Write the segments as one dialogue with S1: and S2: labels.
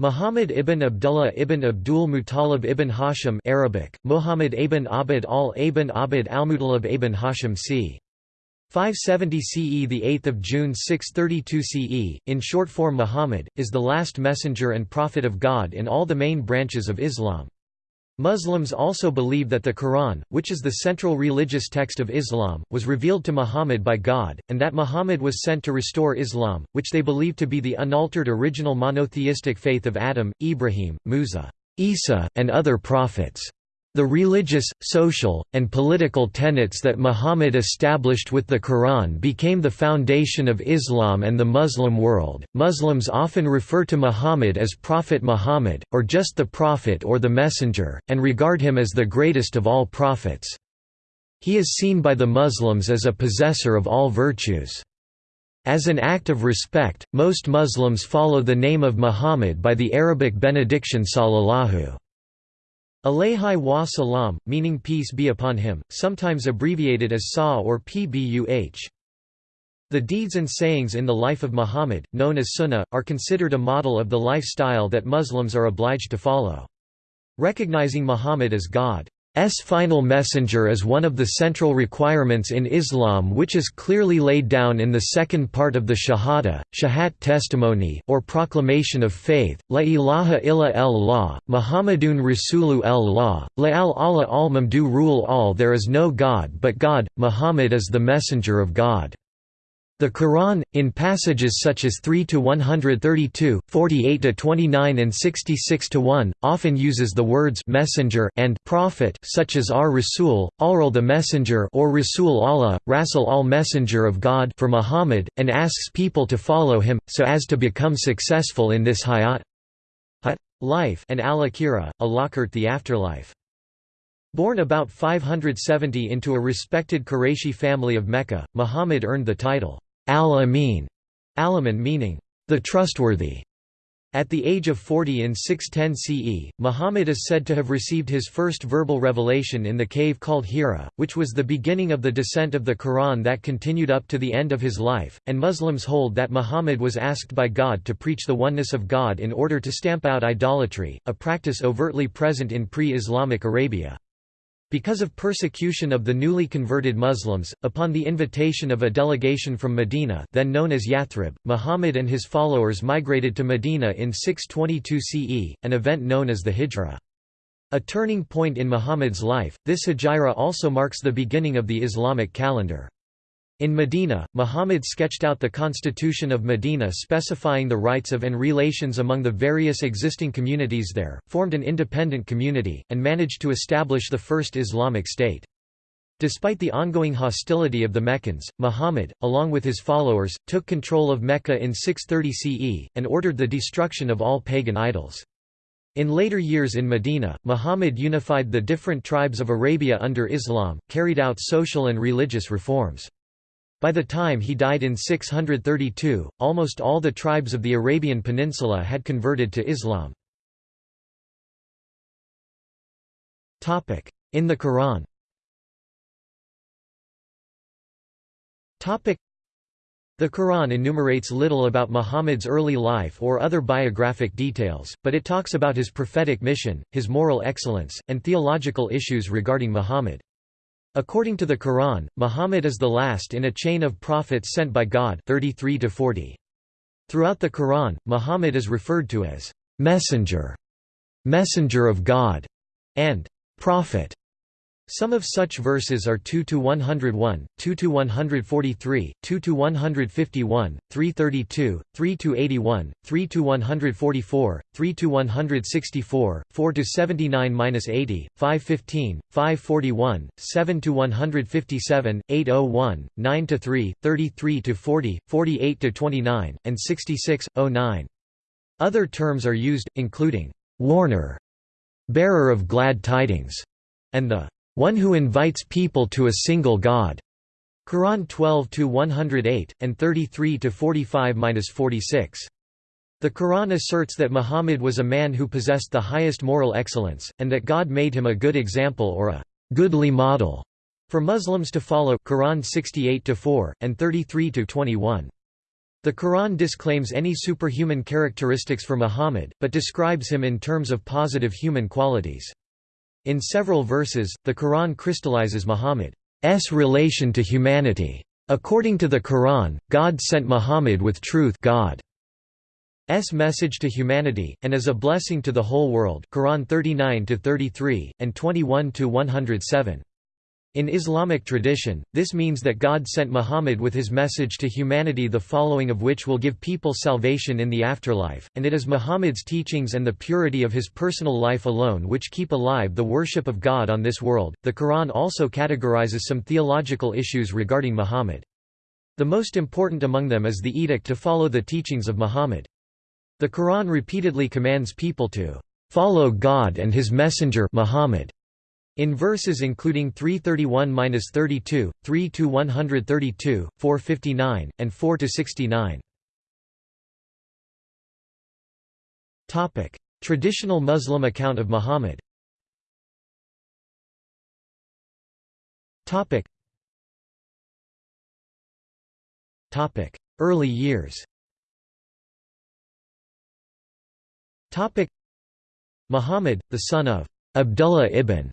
S1: Muhammad ibn Abdullah ibn Abdul Muttalib ibn Hashim Arabic, Muhammad ibn Abd al ibn Abd al-Muttalib ibn Hashim c. 570 CE the 8th of June 632 CE in short form Muhammad is the last messenger and prophet of God in all the main branches of Islam Muslims also believe that the Quran, which is the central religious text of Islam, was revealed to Muhammad by God, and that Muhammad was sent to restore Islam, which they believe to be the unaltered original monotheistic faith of Adam, Ibrahim, Musa, Isa, and other prophets. The religious, social, and political tenets that Muhammad established with the Quran became the foundation of Islam and the Muslim world. Muslims often refer to Muhammad as Prophet Muhammad, or just the Prophet or the Messenger, and regard him as the greatest of all prophets. He is seen by the Muslims as a possessor of all virtues. As an act of respect, most Muslims follow the name of Muhammad by the Arabic benediction sallallahu Alayhi wa salam, meaning peace be upon him, sometimes abbreviated as Sa or Pbuh. The deeds and sayings in the life of Muhammad, known as Sunnah, are considered a model of the lifestyle that Muslims are obliged to follow. Recognizing Muhammad as God S final messenger is one of the central requirements in Islam which is clearly laid down in the second part of the Shahada, Shahat testimony or proclamation of faith, La ilaha illa Allah, Muhammadun Rasulu Allah, La al Allah al mamdu rule all there is no God but God, Muhammad is the messenger of God. The Quran, in passages such as 3 to 132, 48 to 29 and 66 to 1, often uses the words messenger and prophet such as ar Rasul, al the messenger or Rasul Allah, Rasul al messenger of God for Muhammad, and asks people to follow him, so as to become successful in this hayat life and al-akhirah, al the afterlife. Born about 570 into a respected Qurayshi family of Mecca, Muhammad earned the title, Al-Amin, Alaman meaning, the trustworthy. At the age of 40 in 610 CE, Muhammad is said to have received his first verbal revelation in the cave called Hira, which was the beginning of the descent of the Quran that continued up to the end of his life, and Muslims hold that Muhammad was asked by God to preach the oneness of God in order to stamp out idolatry, a practice overtly present in pre-Islamic Arabia. Because of persecution of the newly converted Muslims, upon the invitation of a delegation from Medina then known as Yathrib, Muhammad and his followers migrated to Medina in 622 CE, an event known as the Hijra. A turning point in Muhammad's life, this Hijra also marks the beginning of the Islamic calendar. In Medina, Muhammad sketched out the constitution of Medina specifying the rights of and relations among the various existing communities there, formed an independent community, and managed to establish the first Islamic state. Despite the ongoing hostility of the Meccans, Muhammad, along with his followers, took control of Mecca in 630 CE, and ordered the destruction of all pagan idols. In later years in Medina, Muhammad unified the different tribes of Arabia under Islam, carried out social and religious reforms. By the time he died in 632, almost all the tribes of the Arabian Peninsula had converted to Islam. In the Quran the Quran enumerates little about Muhammad's early life or other biographic details, but it talks about his prophetic mission, his moral excellence, and theological issues regarding Muhammad. According to the Quran, Muhammad is the last in a chain of prophets sent by God 33 to 40. Throughout the Quran, Muhammad is referred to as messenger, messenger of God, and prophet. Some of such verses are 2 to 101, 2 to 143, 2 to 151, 332, 3 to 81, 3 to 144, 3 to 164, 4 to 79-80, 515, 541, 7 to 157, 801, 9 to 3, 33 to 40, 48 to 29, and 66, 09. Other terms are used, including warner, bearer of glad tidings, and the one who invites people to a single God. Quran 12-108, and 33-45-46. The Quran asserts that Muhammad was a man who possessed the highest moral excellence, and that God made him a good example or a goodly model for Muslims to follow Quran 68-4, and 33-21. The Quran disclaims any superhuman characteristics for Muhammad, but describes him in terms of positive human qualities. In several verses, the Quran crystallizes Muhammad's relation to humanity. According to the Quran, God sent Muhammad with truth God. Message to humanity, and as a blessing to the whole world Quran 39–33, and 21–107. In Islamic tradition, this means that God sent Muhammad with his message to humanity the following of which will give people salvation in the afterlife, and it is Muhammad's teachings and the purity of his personal life alone which keep alive the worship of God on this world. The Quran also categorizes some theological issues regarding Muhammad. The most important among them is the edict to follow the teachings of Muhammad. The Quran repeatedly commands people to follow God and His Messenger Muhammad. In verses including 331-32, 3-132, 459, and 4-69. Topic: Traditional Muslim account of Muhammad. Topic. Topic: Early years. Muhammad, the son of Abdullah ibn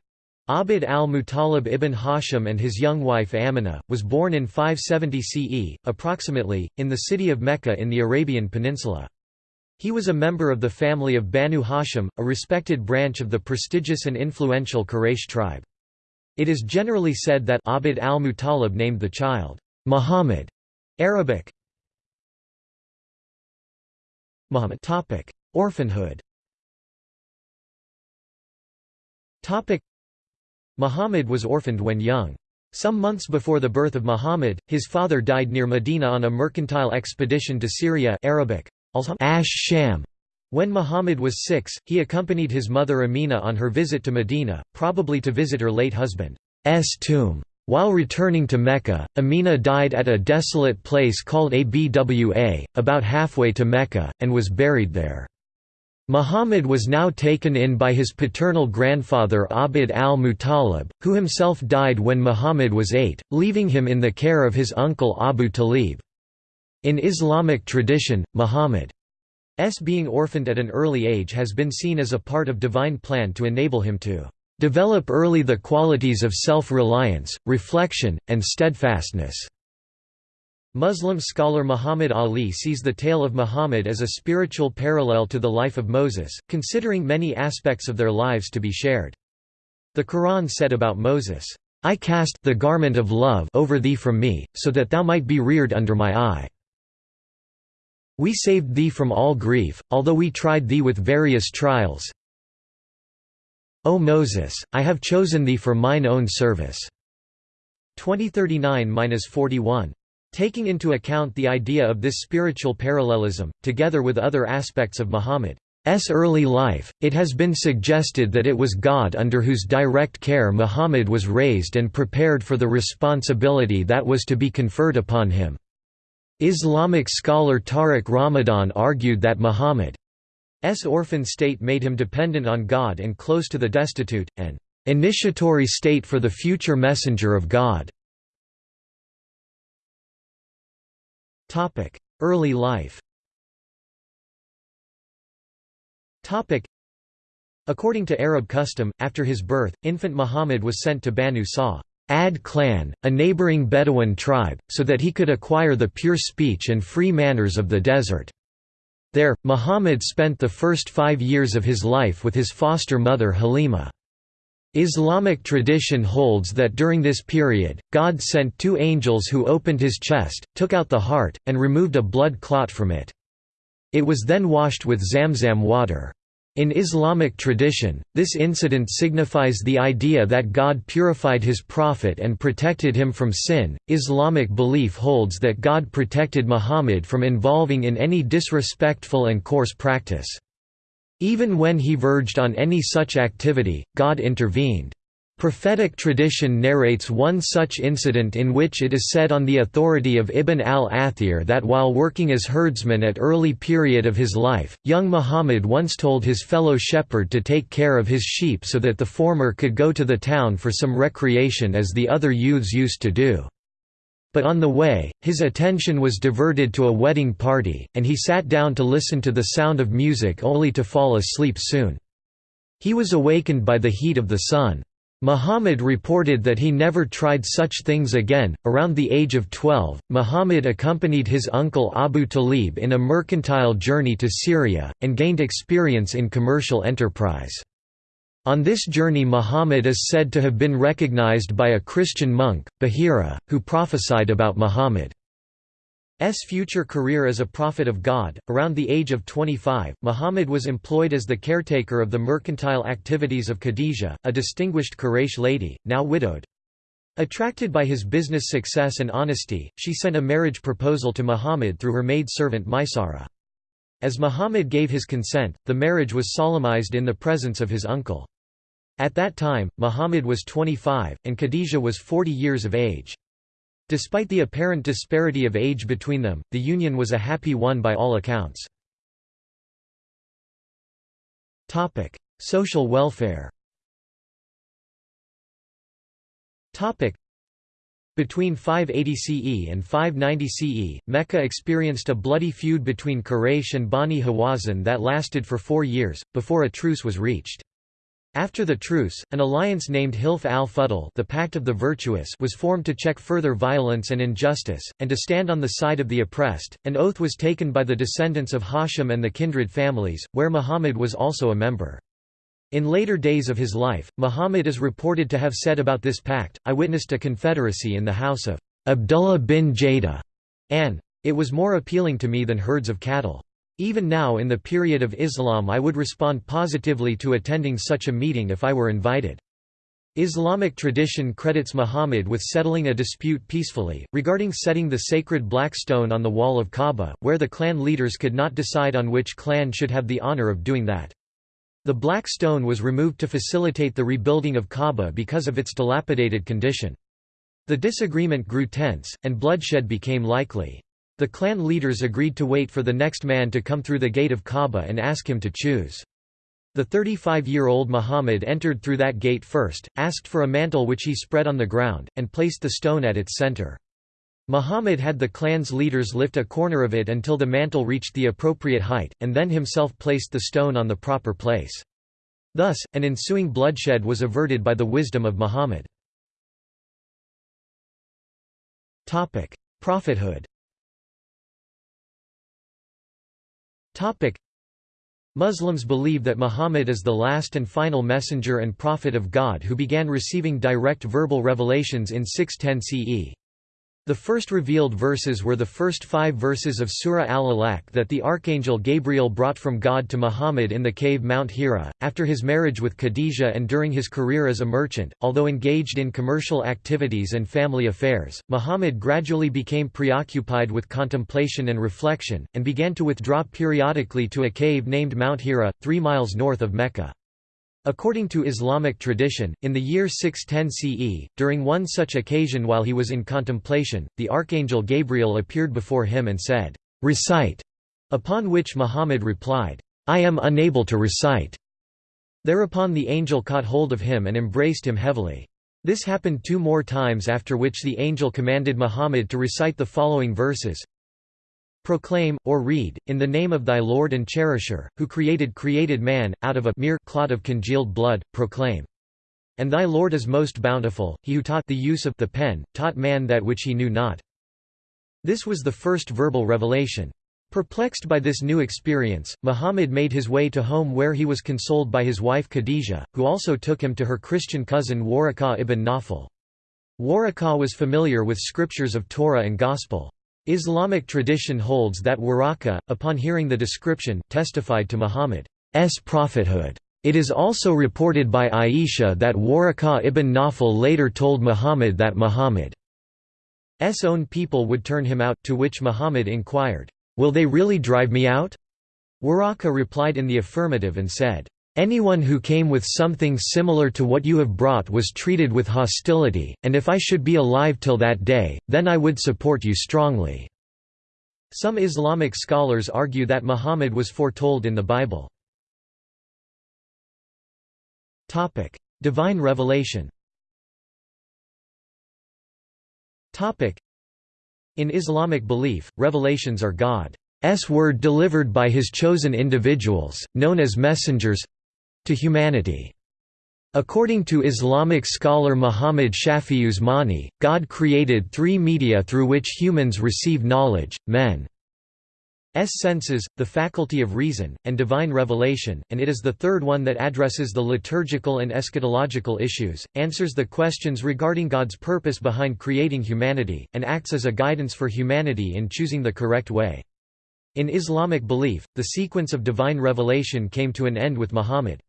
S1: Abd al-Muttalib ibn Hashim and his young wife Amina, was born in 570 CE, approximately, in the city of Mecca in the Arabian Peninsula. He was a member of the family of Banu Hashim, a respected branch of the prestigious and influential Quraysh tribe. It is generally said that Abd al-Muttalib named the child, Muhammad, Arabic, Muhammad. Orphanhood Muhammad was orphaned when young. Some months before the birth of Muhammad, his father died near Medina on a mercantile expedition to Syria Arabic, Ash Sham. When Muhammad was six, he accompanied his mother Amina on her visit to Medina, probably to visit her late husband's tomb. While returning to Mecca, Amina died at a desolate place called Abwa, about halfway to Mecca, and was buried there. Muhammad was now taken in by his paternal grandfather Abd al-Muttalib, who himself died when Muhammad was eight, leaving him in the care of his uncle Abu Talib. In Islamic tradition, Muhammad's being orphaned at an early age has been seen as a part of divine plan to enable him to develop early the qualities of self-reliance, reflection, and steadfastness. Muslim scholar Muhammad Ali sees the tale of Muhammad as a spiritual parallel to the life of Moses, considering many aspects of their lives to be shared. The Quran said about Moses, I cast the garment of love over thee from me, so that thou might be reared under my eye. We saved thee from all grief, although we tried thee with various trials. O Moses, I have chosen thee for mine own service. 2039-41 Taking into account the idea of this spiritual parallelism, together with other aspects of Muhammad's early life, it has been suggested that it was God under whose direct care Muhammad was raised and prepared for the responsibility that was to be conferred upon him. Islamic scholar Tariq Ramadan argued that Muhammad's orphan state made him dependent on God and close to the destitute, an initiatory state for the future messenger of God. Early life According to Arab custom, after his birth, infant Muhammad was sent to Banu Sa' ad clan, a neighboring Bedouin tribe, so that he could acquire the pure speech and free manners of the desert. There, Muhammad spent the first five years of his life with his foster mother Halima. Islamic tradition holds that during this period, God sent two angels who opened his chest, took out the heart, and removed a blood clot from it. It was then washed with Zamzam water. In Islamic tradition, this incident signifies the idea that God purified his prophet and protected him from sin. Islamic belief holds that God protected Muhammad from involving in any disrespectful and coarse practice. Even when he verged on any such activity, God intervened. Prophetic tradition narrates one such incident in which it is said on the authority of Ibn al-Athir that while working as herdsman at early period of his life, young Muhammad once told his fellow shepherd to take care of his sheep so that the former could go to the town for some recreation as the other youths used to do. But on the way, his attention was diverted to a wedding party, and he sat down to listen to the sound of music only to fall asleep soon. He was awakened by the heat of the sun. Muhammad reported that he never tried such things again. Around the age of 12, Muhammad accompanied his uncle Abu Talib in a mercantile journey to Syria, and gained experience in commercial enterprise. On this journey Muhammad is said to have been recognized by a Christian monk, Bahira, who prophesied about Muhammad's future career as a prophet of God. Around the age of 25, Muhammad was employed as the caretaker of the mercantile activities of Khadijah, a distinguished Quraysh lady, now widowed. Attracted by his business success and honesty, she sent a marriage proposal to Muhammad through her maid-servant Maisara. As Muhammad gave his consent, the marriage was solemnized in the presence of his uncle. At that time, Muhammad was 25, and Khadijah was 40 years of age. Despite the apparent disparity of age between them, the union was a happy one by all accounts. Social welfare between 580 CE and 590 CE, Mecca experienced a bloody feud between Quraysh and Bani Hawazin that lasted for four years, before a truce was reached. After the truce, an alliance named Hilf al-Fudl the Pact of the Virtuous was formed to check further violence and injustice, and to stand on the side of the oppressed. An oath was taken by the descendants of Hashim and the kindred families, where Muhammad was also a member. In later days of his life, Muhammad is reported to have said about this pact, I witnessed a confederacy in the house of Abdullah bin Jada, and it was more appealing to me than herds of cattle. Even now in the period of Islam I would respond positively to attending such a meeting if I were invited. Islamic tradition credits Muhammad with settling a dispute peacefully, regarding setting the sacred black stone on the wall of Kaaba, where the clan leaders could not decide on which clan should have the honor of doing that. The black stone was removed to facilitate the rebuilding of Kaaba because of its dilapidated condition. The disagreement grew tense, and bloodshed became likely. The clan leaders agreed to wait for the next man to come through the gate of Kaaba and ask him to choose. The 35-year-old Muhammad entered through that gate first, asked for a mantle which he spread on the ground, and placed the stone at its center. Muhammad had the clan's leaders lift a corner of it until the mantle reached the appropriate height, and then himself placed the stone on the proper place. Thus, an ensuing bloodshed was averted by the wisdom of Muhammad. Prophethood Muslims believe that Muhammad is the last and final messenger and prophet of God who began receiving direct verbal revelations in 610 CE. The first revealed verses were the first five verses of Surah Al-Alaq that the archangel Gabriel brought from God to Muhammad in the cave Mount Hira, after his marriage with Khadijah and during his career as a merchant. Although engaged in commercial activities and family affairs, Muhammad gradually became preoccupied with contemplation and reflection, and began to withdraw periodically to a cave named Mount Hira, three miles north of Mecca. According to Islamic tradition, in the year 610 CE, during one such occasion while he was in contemplation, the archangel Gabriel appeared before him and said, "'Recite'", upon which Muhammad replied, "'I am unable to recite'". Thereupon the angel caught hold of him and embraced him heavily. This happened two more times after which the angel commanded Muhammad to recite the following verses, Proclaim, or read, in the name of thy Lord and Cherisher, who created created man, out of a mere clot of congealed blood, proclaim. And thy Lord is most bountiful, he who taught the use of the pen, taught man that which he knew not. This was the first verbal revelation. Perplexed by this new experience, Muhammad made his way to home where he was consoled by his wife Khadijah, who also took him to her Christian cousin Waraqah ibn Nawfal. Waraqah was familiar with scriptures of Torah and Gospel. Islamic tradition holds that Waraqah, upon hearing the description, testified to Muhammad's prophethood. It is also reported by Aisha that Waraqah ibn Nawfal later told Muhammad that Muhammad's own people would turn him out, to which Muhammad inquired, "'Will they really drive me out?' Waraqah replied in the affirmative and said, Anyone who came with something similar to what you have brought was treated with hostility, and if I should be alive till that day, then I would support you strongly." Some Islamic scholars argue that Muhammad was foretold in the Bible. Divine revelation In Islamic belief, revelations are God's word delivered by his chosen individuals, known as messengers—to humanity. According to Islamic scholar Muhammad Shafi Usmani, God created three media through which humans receive knowledge, men S senses, the faculty of reason, and divine revelation, and it is the third one that addresses the liturgical and eschatological issues, answers the questions regarding God's purpose behind creating humanity, and acts as a guidance for humanity in choosing the correct way. In Islamic belief, the sequence of divine revelation came to an end with Muhammad.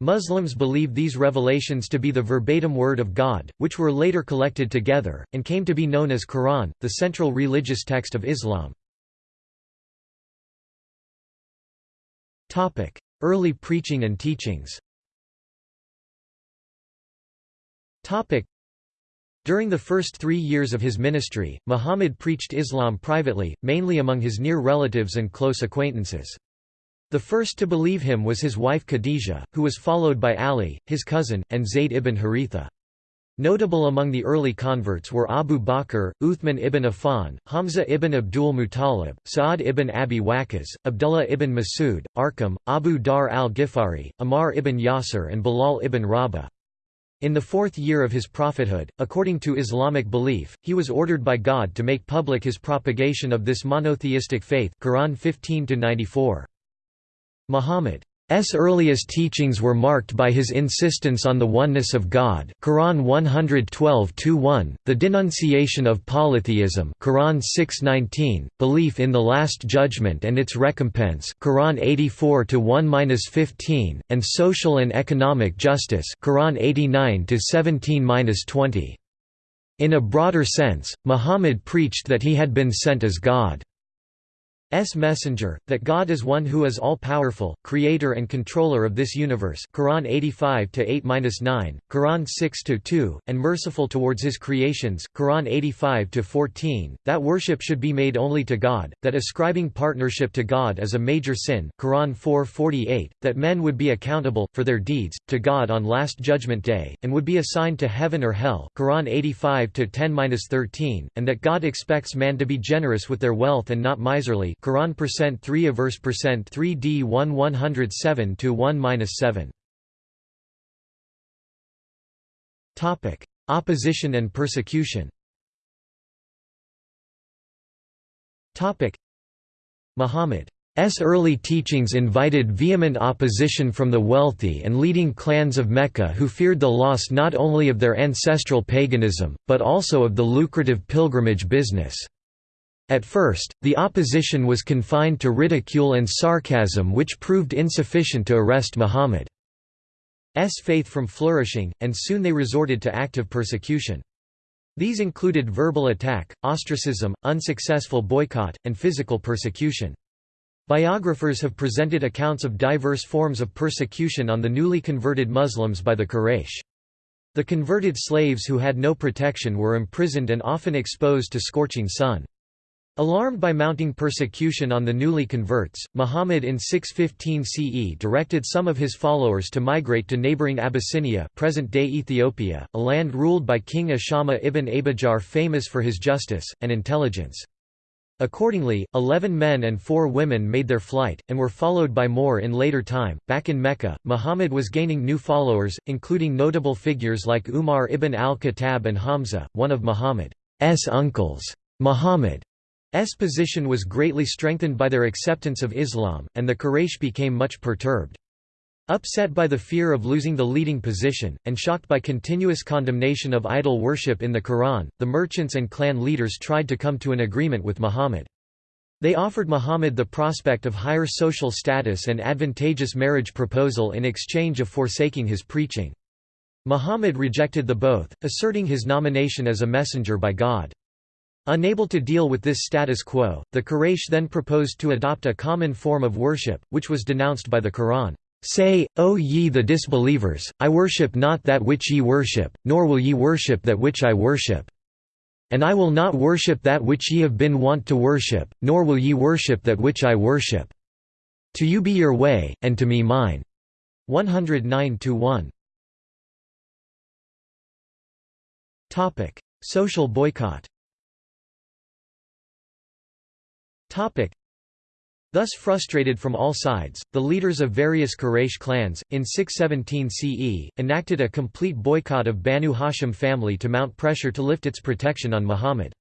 S1: Muslims believe these revelations to be the verbatim word of God, which were later collected together, and came to be known as Quran, the central religious text of Islam. Early preaching and teachings During the first three years of his ministry, Muhammad preached Islam privately, mainly among his near relatives and close acquaintances. The first to believe him was his wife Khadijah, who was followed by Ali, his cousin, and Zayd ibn Haritha. Notable among the early converts were Abu Bakr, Uthman ibn Affan, Hamza ibn Abdul Muttalib, Sa'ad ibn Abi Waqqas, Abdullah ibn Masud, Arqam, Abu Dharr al-Ghifari, Ammar ibn Yasir and Bilal ibn Rabah. In the fourth year of his prophethood, according to Islamic belief, he was ordered by God to make public his propagation of this monotheistic faith Quran 15 Muhammad's earliest teachings were marked by his insistence on the oneness of God Quran 112 the denunciation of polytheism Quran 6:19, belief in the Last Judgment and its recompense Quran 84:1-15), and social and economic justice Quran 89:17-20). In a broader sense, Muhammad preached that he had been sent as God. S. Messenger, that God is one who is all-powerful, creator and controller of this universe Quran 85-8-9, Quran 6-2, and merciful towards his creations Quran 85-14, that worship should be made only to God, that ascribing partnership to God is a major sin Quran 4-48, that men would be accountable, for their deeds, to God on Last Judgment Day, and would be assigned to heaven or hell Quran 85-10-13, and that God expects man to be generous with their wealth and not miserly Quran percent 3 a verse percent 3 d 1 107 to 1 minus 7. Topic: Opposition and persecution. Topic: Muhammad early teachings invited vehement opposition from the wealthy and leading clans of Mecca who feared the loss not only of their ancestral paganism, but also of the lucrative pilgrimage business. At first, the opposition was confined to ridicule and sarcasm which proved insufficient to arrest Muhammad's faith from flourishing, and soon they resorted to active persecution. These included verbal attack, ostracism, unsuccessful boycott, and physical persecution. Biographers have presented accounts of diverse forms of persecution on the newly converted Muslims by the Quraysh. The converted slaves who had no protection were imprisoned and often exposed to scorching sun. Alarmed by mounting persecution on the newly converts, Muhammad in 615 CE directed some of his followers to migrate to neighboring Abyssinia present-day Ethiopia, a land ruled by King Ashama ibn Abijar famous for his justice, and intelligence. Accordingly, eleven men and four women made their flight, and were followed by more in later time. Back in Mecca, Muhammad was gaining new followers, including notable figures like Umar ibn al-Khattab and Hamza, one of Muhammad's uncles. Muhammad S position was greatly strengthened by their acceptance of Islam, and the Quraysh became much perturbed. Upset by the fear of losing the leading position, and shocked by continuous condemnation of idol worship in the Quran, the merchants and clan leaders tried to come to an agreement with Muhammad. They offered Muhammad the prospect of higher social status and advantageous marriage proposal in exchange of forsaking his preaching. Muhammad rejected the both, asserting his nomination as a messenger by God. Unable to deal with this status quo, the Quraysh then proposed to adopt a common form of worship, which was denounced by the Quran. Say, O ye the disbelievers, I worship not that which ye worship, nor will ye worship that which I worship. And I will not worship that which ye have been wont to worship, nor will ye worship that which I worship. To you be your way, and to me mine. 109–1 Social boycott Thus frustrated from all sides, the leaders of various Quraysh clans, in 617 CE, enacted a complete boycott of Banu Hashim family to mount pressure to lift its protection on Muhammad.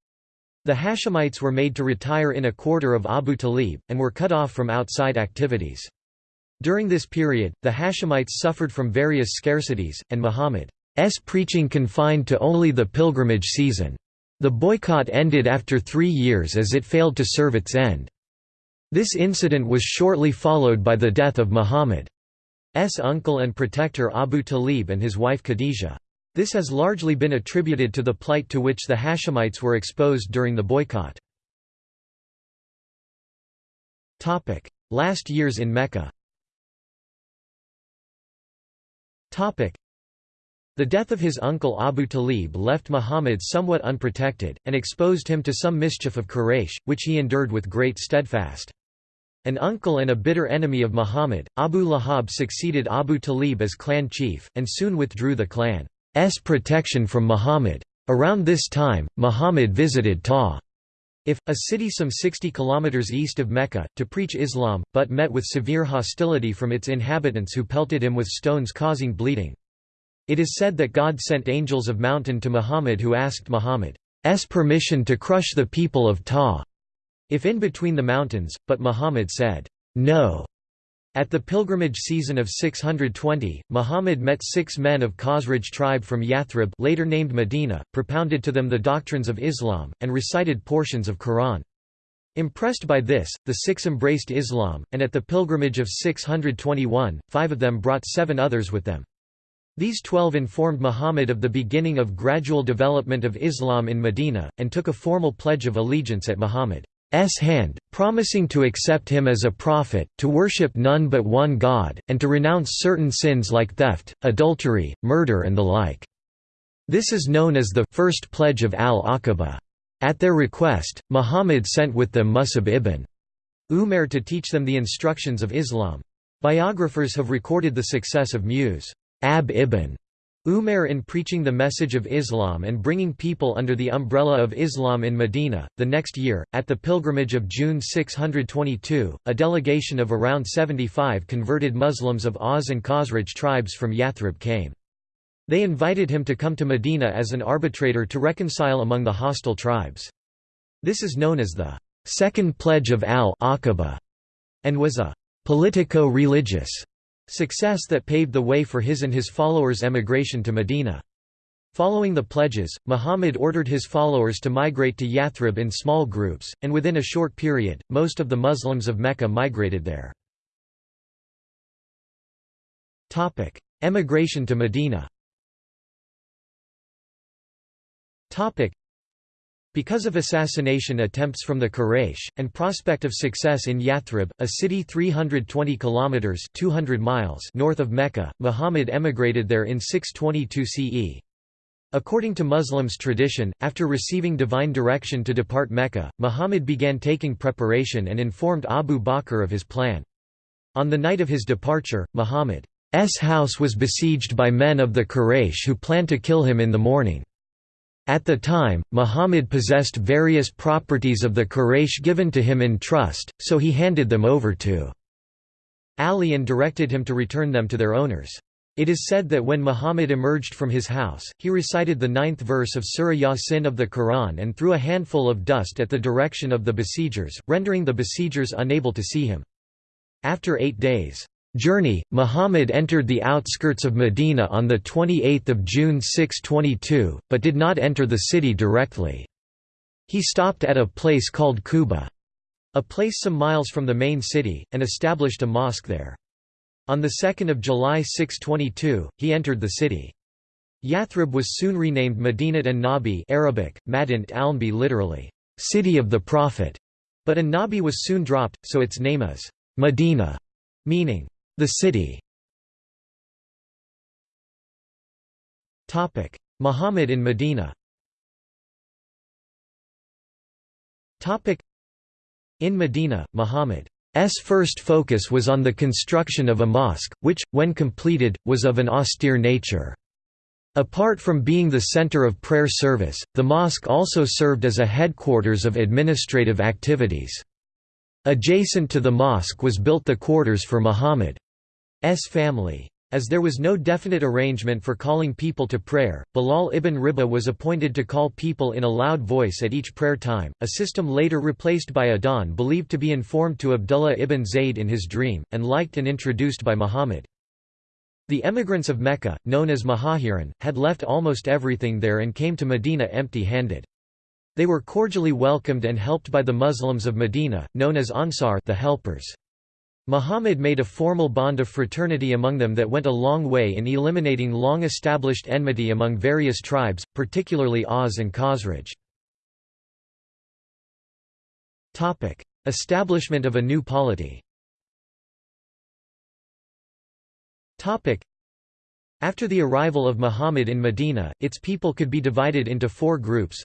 S1: The Hashemites were made to retire in a quarter of Abu Talib, and were cut off from outside activities. During this period, the Hashemites suffered from various scarcities, and Muhammad's preaching confined to only the pilgrimage season. The boycott ended after three years as it failed to serve its end. This incident was shortly followed by the death of Muhammad's uncle and protector Abu Talib and his wife Khadijah. This has largely been attributed to the plight to which the Hashemites were exposed during the boycott. Last years in Mecca the death of his uncle Abu Talib left Muhammad somewhat unprotected, and exposed him to some mischief of Quraysh, which he endured with great steadfast. An uncle and a bitter enemy of Muhammad, Abu Lahab succeeded Abu Talib as clan chief, and soon withdrew the clan's protection from Muhammad. Around this time, Muhammad visited Ta'if, a city some 60 kilometers east of Mecca, to preach Islam, but met with severe hostility from its inhabitants who pelted him with stones causing bleeding. It is said that God sent angels of mountain to Muhammad who asked Muhammad's permission to crush the people of Ta. If in between the mountains, but Muhammad said, No. At the pilgrimage season of 620, Muhammad met six men of Khazraj tribe from Yathrib later named Medina, propounded to them the doctrines of Islam, and recited portions of Quran. Impressed by this, the six embraced Islam, and at the pilgrimage of 621, five of them brought seven others with them. These twelve informed Muhammad of the beginning of gradual development of Islam in Medina, and took a formal pledge of allegiance at Muhammad's hand, promising to accept him as a prophet, to worship none but one God, and to renounce certain sins like theft, adultery, murder and the like. This is known as the first pledge of al-Aqaba. At their request, Muhammad sent with them Musab ibn Umar to teach them the instructions of Islam. Biographers have recorded the success of Mus. Ab ibn Umar in preaching the message of Islam and bringing people under the umbrella of Islam in Medina. The next year, at the pilgrimage of June 622, a delegation of around 75 converted Muslims of Aus and Khazraj tribes from Yathrib came. They invited him to come to Medina as an arbitrator to reconcile among the hostile tribes. This is known as the Second Pledge of al-Aqaba, and was a politico-religious Success that paved the way for his and his followers' emigration to Medina. Following the pledges, Muhammad ordered his followers to migrate to Yathrib in small groups, and within a short period, most of the Muslims of Mecca migrated there. Emigration to Medina because of assassination attempts from the Quraysh, and prospect of success in Yathrib, a city 320 kilometers 200 miles north of Mecca, Muhammad emigrated there in 622 CE. According to Muslims' tradition, after receiving divine direction to depart Mecca, Muhammad began taking preparation and informed Abu Bakr of his plan. On the night of his departure, Muhammad's house was besieged by men of the Quraysh who planned to kill him in the morning. At the time, Muhammad possessed various properties of the Quraysh given to him in trust, so he handed them over to Ali and directed him to return them to their owners. It is said that when Muhammad emerged from his house, he recited the ninth verse of Surah Yasin of the Quran and threw a handful of dust at the direction of the besiegers, rendering the besiegers unable to see him. After eight days, journey, Muhammad entered the outskirts of Medina on 28 June 622, but did not enter the city directly. He stopped at a place called Quba, a place some miles from the main city, and established a mosque there. On 2 July 622, he entered the city. Yathrib was soon renamed Madinat an-Nabi Arabic, Madint Alnbi literally, city of the Prophet, but an-Nabi was soon dropped, so its name is Medina, meaning the city. Muhammad in Medina. In Medina, Muhammad's first focus was on the construction of a mosque, which, when completed, was of an austere nature. Apart from being the center of prayer service, the mosque also served as a headquarters of administrative activities. Adjacent to the mosque was built the quarters for Muhammad's family. As there was no definite arrangement for calling people to prayer, Bilal ibn Riba was appointed to call people in a loud voice at each prayer time, a system later replaced by Adhan believed to be informed to Abdullah ibn Zayd in his dream, and liked and introduced by Muhammad. The emigrants of Mecca, known as Muhajirin, had left almost everything there and came to Medina empty-handed. They were cordially welcomed and helped by the Muslims of Medina, known as Ansar the helpers. Muhammad made a formal bond of fraternity among them that went a long way in eliminating long-established enmity among various tribes, particularly Aus and Khazraj. Establishment of a new polity After the arrival of Muhammad in Medina, its people could be divided into four groups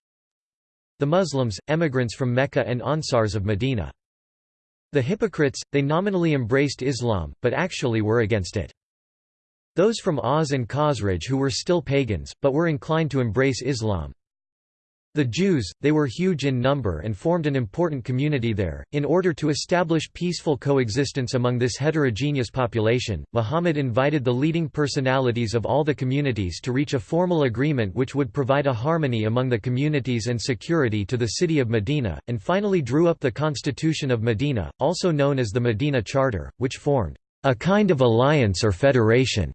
S1: The Muslims, emigrants from Mecca and Ansars of Medina. The hypocrites, they nominally embraced Islam, but actually were against it. Those from Aus and Khazraj who were still pagans, but were inclined to embrace Islam. The Jews, they were huge in number and formed an important community there. In order to establish peaceful coexistence among this heterogeneous population, Muhammad invited the leading personalities of all the communities to reach a formal agreement which would provide a harmony among the communities and security to the city of Medina, and finally drew up the Constitution of Medina, also known as the Medina Charter, which formed a kind of alliance or federation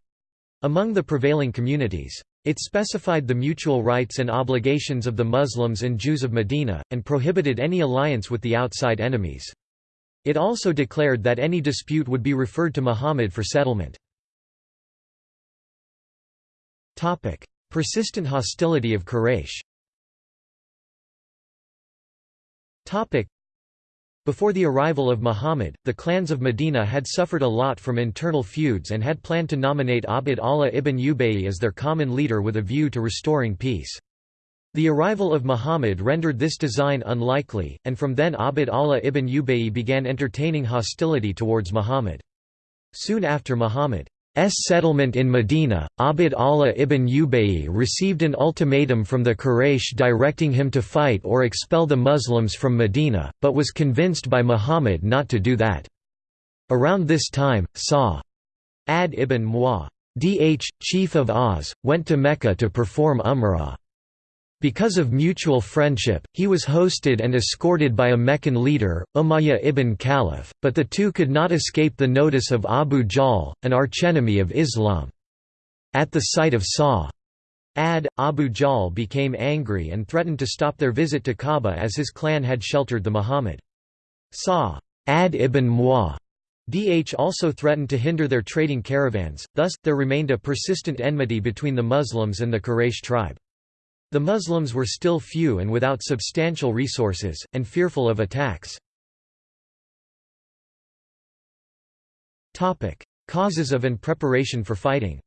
S1: among the prevailing communities. It specified the mutual rights and obligations of the Muslims and Jews of Medina, and prohibited any alliance with the outside enemies. It also declared that any dispute would be referred to Muhammad for settlement. Persistent hostility of Quraysh before the arrival of Muhammad, the clans of Medina had suffered a lot from internal feuds and had planned to nominate Abd Allah ibn Ubayy as their common leader with a view to restoring peace. The arrival of Muhammad rendered this design unlikely, and from then Abd Allah ibn Ubayy began entertaining hostility towards Muhammad. Soon after Muhammad settlement in Medina, Abd Allah ibn Ubayy received an ultimatum from the Quraysh directing him to fight or expel the Muslims from Medina, but was convinced by Muhammad not to do that. Around this time, Sa'ad ibn Mu'adh, chief of Aus, went to Mecca to perform Umrah. Because of mutual friendship, he was hosted and escorted by a Meccan leader, Umayyah ibn Khalaf, but the two could not escape the notice of Abu Jahl, an archenemy of Islam. At the sight of Sa'ad, Abu Jahl became angry and threatened to stop their visit to Kaaba as his clan had sheltered the Muhammad. Sa'ad ibn Mu'adh also threatened to hinder their trading caravans, thus, there remained a persistent enmity between the Muslims and the Quraysh tribe. The Muslims were still few and without substantial resources, and fearful of attacks. Causes of and preparation for fighting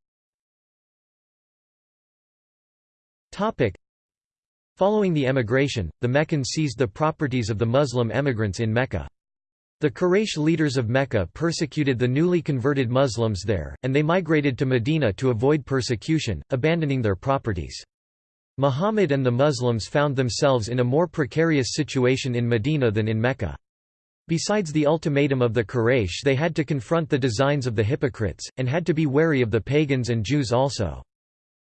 S1: Following the emigration, the Meccans seized the properties of the Muslim emigrants in Mecca. The Quraysh leaders of Mecca persecuted the newly converted Muslims there, and they migrated to Medina to avoid persecution, abandoning their properties. Muhammad and the Muslims found themselves in a more precarious situation in Medina than in Mecca. Besides the ultimatum of the Quraysh they had to confront the designs of the hypocrites, and had to be wary of the pagans and Jews also.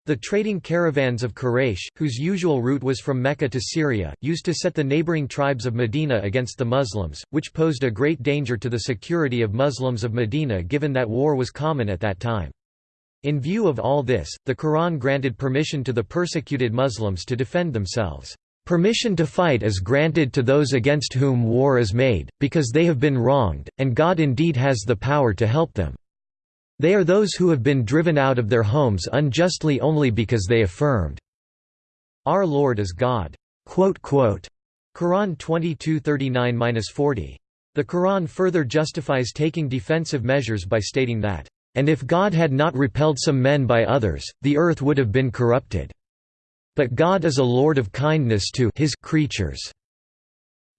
S1: The trading caravans of Quraysh, whose usual route was from Mecca to Syria, used to set the neighboring tribes of Medina against the Muslims, which posed a great danger to the security of Muslims of Medina given that war was common at that time. In view of all this, the Quran granted permission to the persecuted Muslims to defend themselves. Permission to fight is granted to those against whom war is made, because they have been wronged, and God indeed has the power to help them. They are those who have been driven out of their homes unjustly only because they affirmed, Our Lord is God. Quran 2239–40. The Quran further justifies taking defensive measures by stating that and if God had not repelled some men by others, the earth would have been corrupted. But God is a Lord of kindness to his creatures.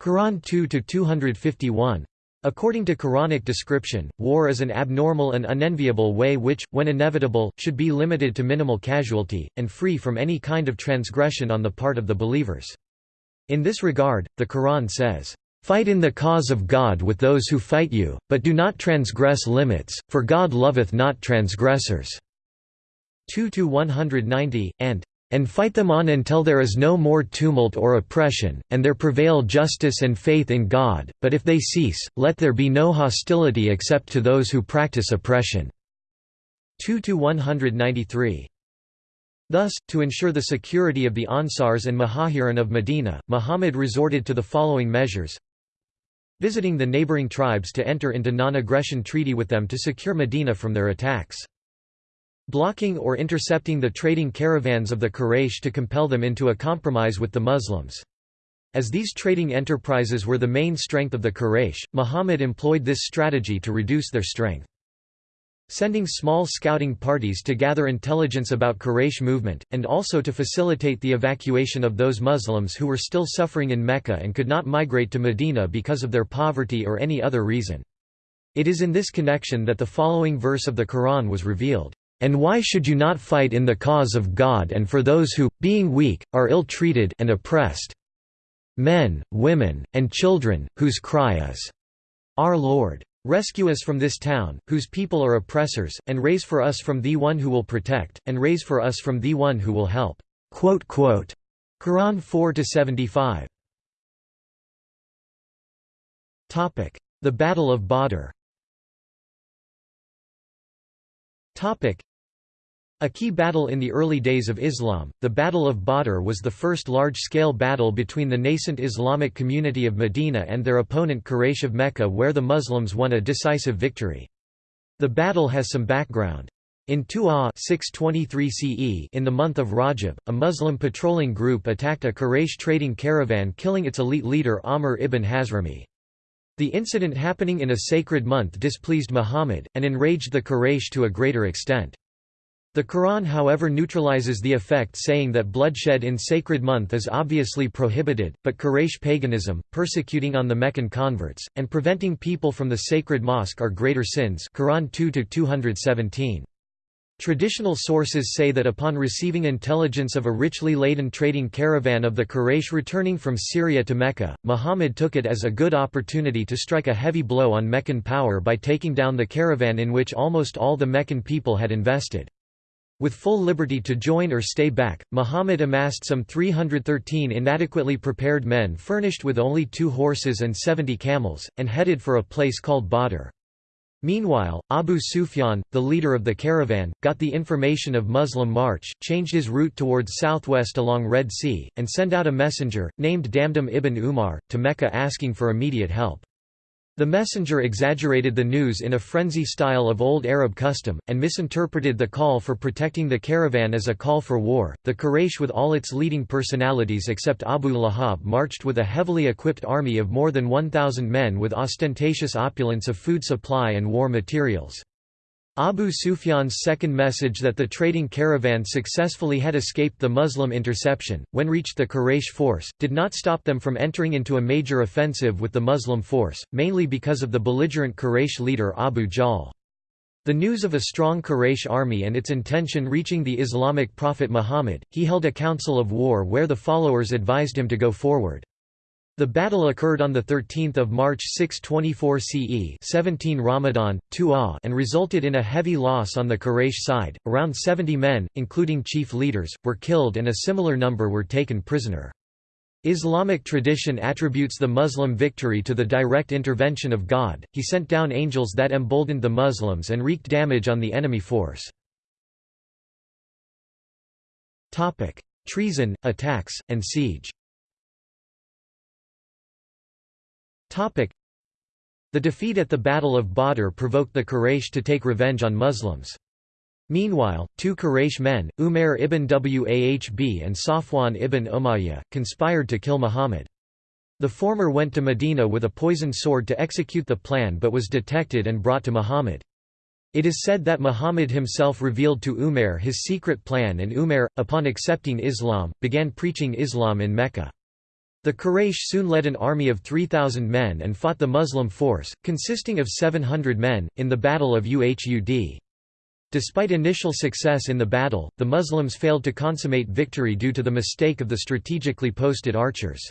S1: Quran 2-251. According to Quranic description, war is an abnormal and unenviable way which, when inevitable, should be limited to minimal casualty, and free from any kind of transgression on the part of the believers. In this regard, the Quran says, Fight in the cause of God with those who fight you, but do not transgress limits, for God loveth not transgressors." 2–190, and and fight them on until there is no more tumult or oppression, and there prevail justice and faith in God, but if they cease, let there be no hostility except to those who practice oppression." 2–193. Thus, to ensure the security of the Ansars and Muhajirin of Medina, Muhammad resorted to the following measures visiting the neighboring tribes to enter into non-aggression treaty with them to secure Medina from their attacks blocking or intercepting the trading caravans of the Quraysh to compel them into a compromise with the Muslims. As these trading enterprises were the main strength of the Quraysh, Muhammad employed this strategy to reduce their strength. Sending small scouting parties to gather intelligence about Quraysh movement, and also to facilitate the evacuation of those Muslims who were still suffering in Mecca and could not migrate to Medina because of their poverty or any other reason. It is in this connection that the following verse of the Quran was revealed. And why should you not fight in the cause of God and for those who, being weak, are ill-treated and oppressed? Men, women, and children, whose cry is, Our Lord! Rescue us from this town, whose people are oppressors, and raise for us from thee one who will protect, and raise for us from thee one who will help." Quran 4–75 The Battle of Badr a key battle in the early days of Islam, the Battle of Badr was the first large-scale battle between the nascent Islamic community of Medina and their opponent Quraysh of Mecca where the Muslims won a decisive victory. The battle has some background. In 2 623 CE in the month of Rajab, a Muslim patrolling group attacked a Quraysh trading caravan killing its elite leader Amr ibn Hazrami. The incident happening in a sacred month displeased Muhammad, and enraged the Quraysh to a greater extent. The Quran however neutralizes the effect saying that bloodshed in sacred month is obviously prohibited, but Quraysh paganism, persecuting on the Meccan converts, and preventing people from the sacred mosque are greater sins Quran 2 Traditional sources say that upon receiving intelligence of a richly laden trading caravan of the Quraysh returning from Syria to Mecca, Muhammad took it as a good opportunity to strike a heavy blow on Meccan power by taking down the caravan in which almost all the Meccan people had invested. With full liberty to join or stay back, Muhammad amassed some 313 inadequately prepared men furnished with only two horses and 70 camels, and headed for a place called Badr. Meanwhile, Abu Sufyan, the leader of the caravan, got the information of Muslim march, changed his route towards southwest along Red Sea, and sent out a messenger, named Damdam ibn Umar, to Mecca asking for immediate help. The messenger exaggerated the news in a frenzy style of old Arab custom, and misinterpreted the call for protecting the caravan as a call for war. The Quraysh, with all its leading personalities except Abu Lahab, marched with a heavily equipped army of more than 1,000 men with ostentatious opulence of food supply and war materials. Abu Sufyan's second message that the trading caravan successfully had escaped the Muslim interception, when reached the Quraysh force, did not stop them from entering into a major offensive with the Muslim force, mainly because of the belligerent Quraysh leader Abu Jahl. The news of a strong Quraysh army and its intention reaching the Islamic prophet Muhammad, he held a council of war where the followers advised him to go forward. The battle occurred on 13 March 624 CE 17 Ramadan, 2 and resulted in a heavy loss on the Quraysh side, around 70 men, including chief leaders, were killed and a similar number were taken prisoner. Islamic tradition attributes the Muslim victory to the direct intervention of God, he sent down angels that emboldened the Muslims and wreaked damage on the enemy force. Treason, attacks, and siege The defeat at the Battle of Badr provoked the Quraysh to take revenge on Muslims. Meanwhile, two Quraysh men, Umair ibn Wahb and Safwan ibn Umayyah, conspired to kill Muhammad. The former went to Medina with a poisoned sword to execute the plan but was detected and brought to Muhammad. It is said that Muhammad himself revealed to Umair his secret plan and Umair, upon accepting Islam, began preaching Islam in Mecca. The Quraysh soon led an army of 3,000 men and fought the Muslim force, consisting of 700 men, in the Battle of Uhud. Despite initial success in the battle, the Muslims failed to consummate victory due to the mistake of the strategically posted archers.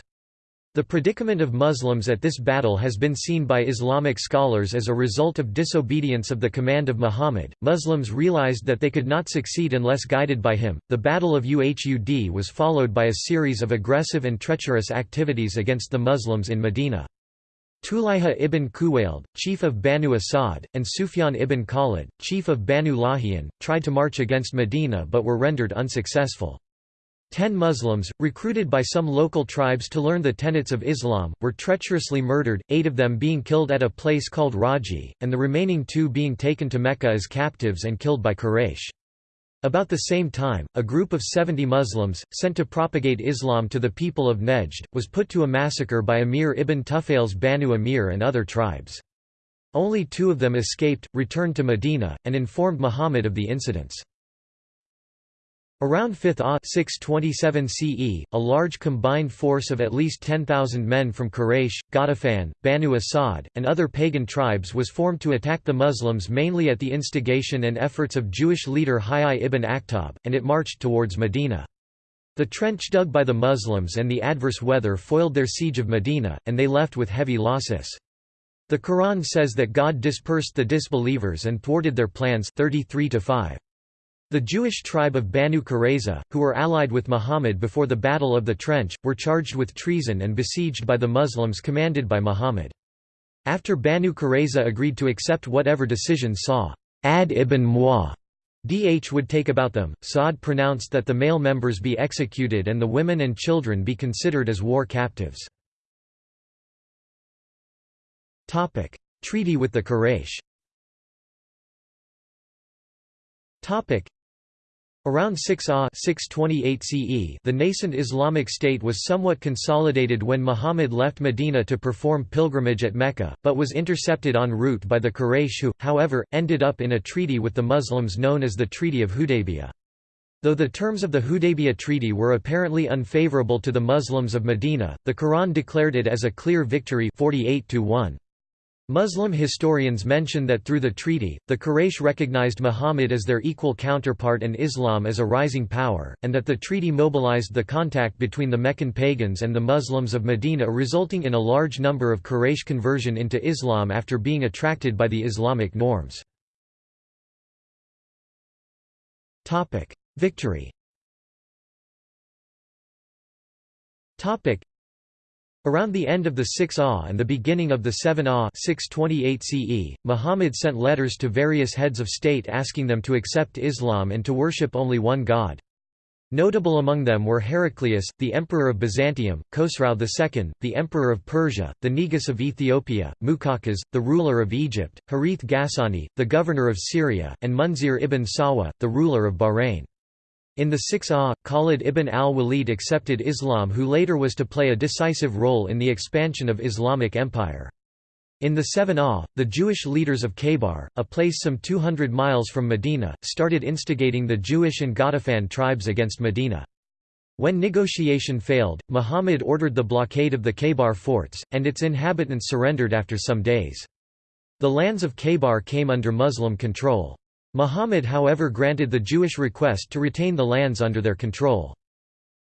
S1: The predicament of Muslims at this battle has been seen by Islamic scholars as a result of disobedience of the command of Muhammad. Muslims realized that they could not succeed unless guided by him. The Battle of Uhud was followed by a series of aggressive and treacherous activities against the Muslims in Medina. Tulayha ibn Khuwaylid, chief of Banu Asad, and Sufyan ibn Khalid, chief of Banu Lahyan, tried to march against Medina but were rendered unsuccessful. Ten Muslims, recruited by some local tribes to learn the tenets of Islam, were treacherously murdered, eight of them being killed at a place called Raji, and the remaining two being taken to Mecca as captives and killed by Quraysh. About the same time, a group of 70 Muslims, sent to propagate Islam to the people of Nejd, was put to a massacre by Amir ibn Tufail's Banu Amir and other tribes. Only two of them escaped, returned to Medina, and informed Muhammad of the incidents. Around 5th Ah 627 CE, a large combined force of at least 10,000 men from Quraysh, Ghatafan, Banu Asad, and other pagan tribes was formed to attack the Muslims mainly at the instigation and efforts of Jewish leader Huyai ibn Akhtab, and it marched towards Medina. The trench dug by the Muslims and the adverse weather foiled their siege of Medina, and they left with heavy losses. The Quran says that God dispersed the disbelievers and thwarted their plans 33 -5. The Jewish tribe of Banu Qurayza, who were allied with Muhammad before the Battle of the Trench, were charged with treason and besieged by the Muslims commanded by Muhammad. After Banu Qurayza agreed to accept whatever decision Sa'ad ibn Mu'adh DH would take about them, Sa'ad pronounced that the male members be executed and the women and children be considered as war captives. Treaty with the Quraysh Around 6 Ah 628 CE, the nascent Islamic State was somewhat consolidated when Muhammad left Medina to perform pilgrimage at Mecca, but was intercepted en route by the Quraysh who, however, ended up in a treaty with the Muslims known as the Treaty of Hudaybiyah. Though the terms of the Hudaybiyah Treaty were apparently unfavorable to the Muslims of Medina, the Quran declared it as a clear victory 48 to 1. Muslim historians mention that through the treaty, the Quraysh recognized Muhammad as their equal counterpart and Islam as a rising power, and that the treaty mobilized the contact between the Meccan pagans and the Muslims of Medina resulting in a large number of Quraysh conversion into Islam after being attracted by the Islamic norms. Victory Around the end of the 6 Ah and the beginning of the 7 Ah 628 CE, Muhammad sent letters to various heads of state asking them to accept Islam and to worship only one God. Notable among them were Heraclius, the Emperor of Byzantium, Khosrau II, the Emperor of Persia, the Negus of Ethiopia, Muqawqis, the ruler of Egypt, Harith Ghassani, the governor of Syria, and Munzir ibn Sawa, the ruler of Bahrain. In the 6 Ah, Khalid ibn al-Walid accepted Islam who later was to play a decisive role in the expansion of Islamic empire. In the 7 Ah, the Jewish leaders of Khaybar, a place some 200 miles from Medina, started instigating the Jewish and Ghatafan tribes against Medina. When negotiation failed, Muhammad ordered the blockade of the Khaybar forts, and its inhabitants surrendered after some days. The lands of Khaybar came under Muslim control. Muhammad however granted the Jewish request to retain the lands under their control.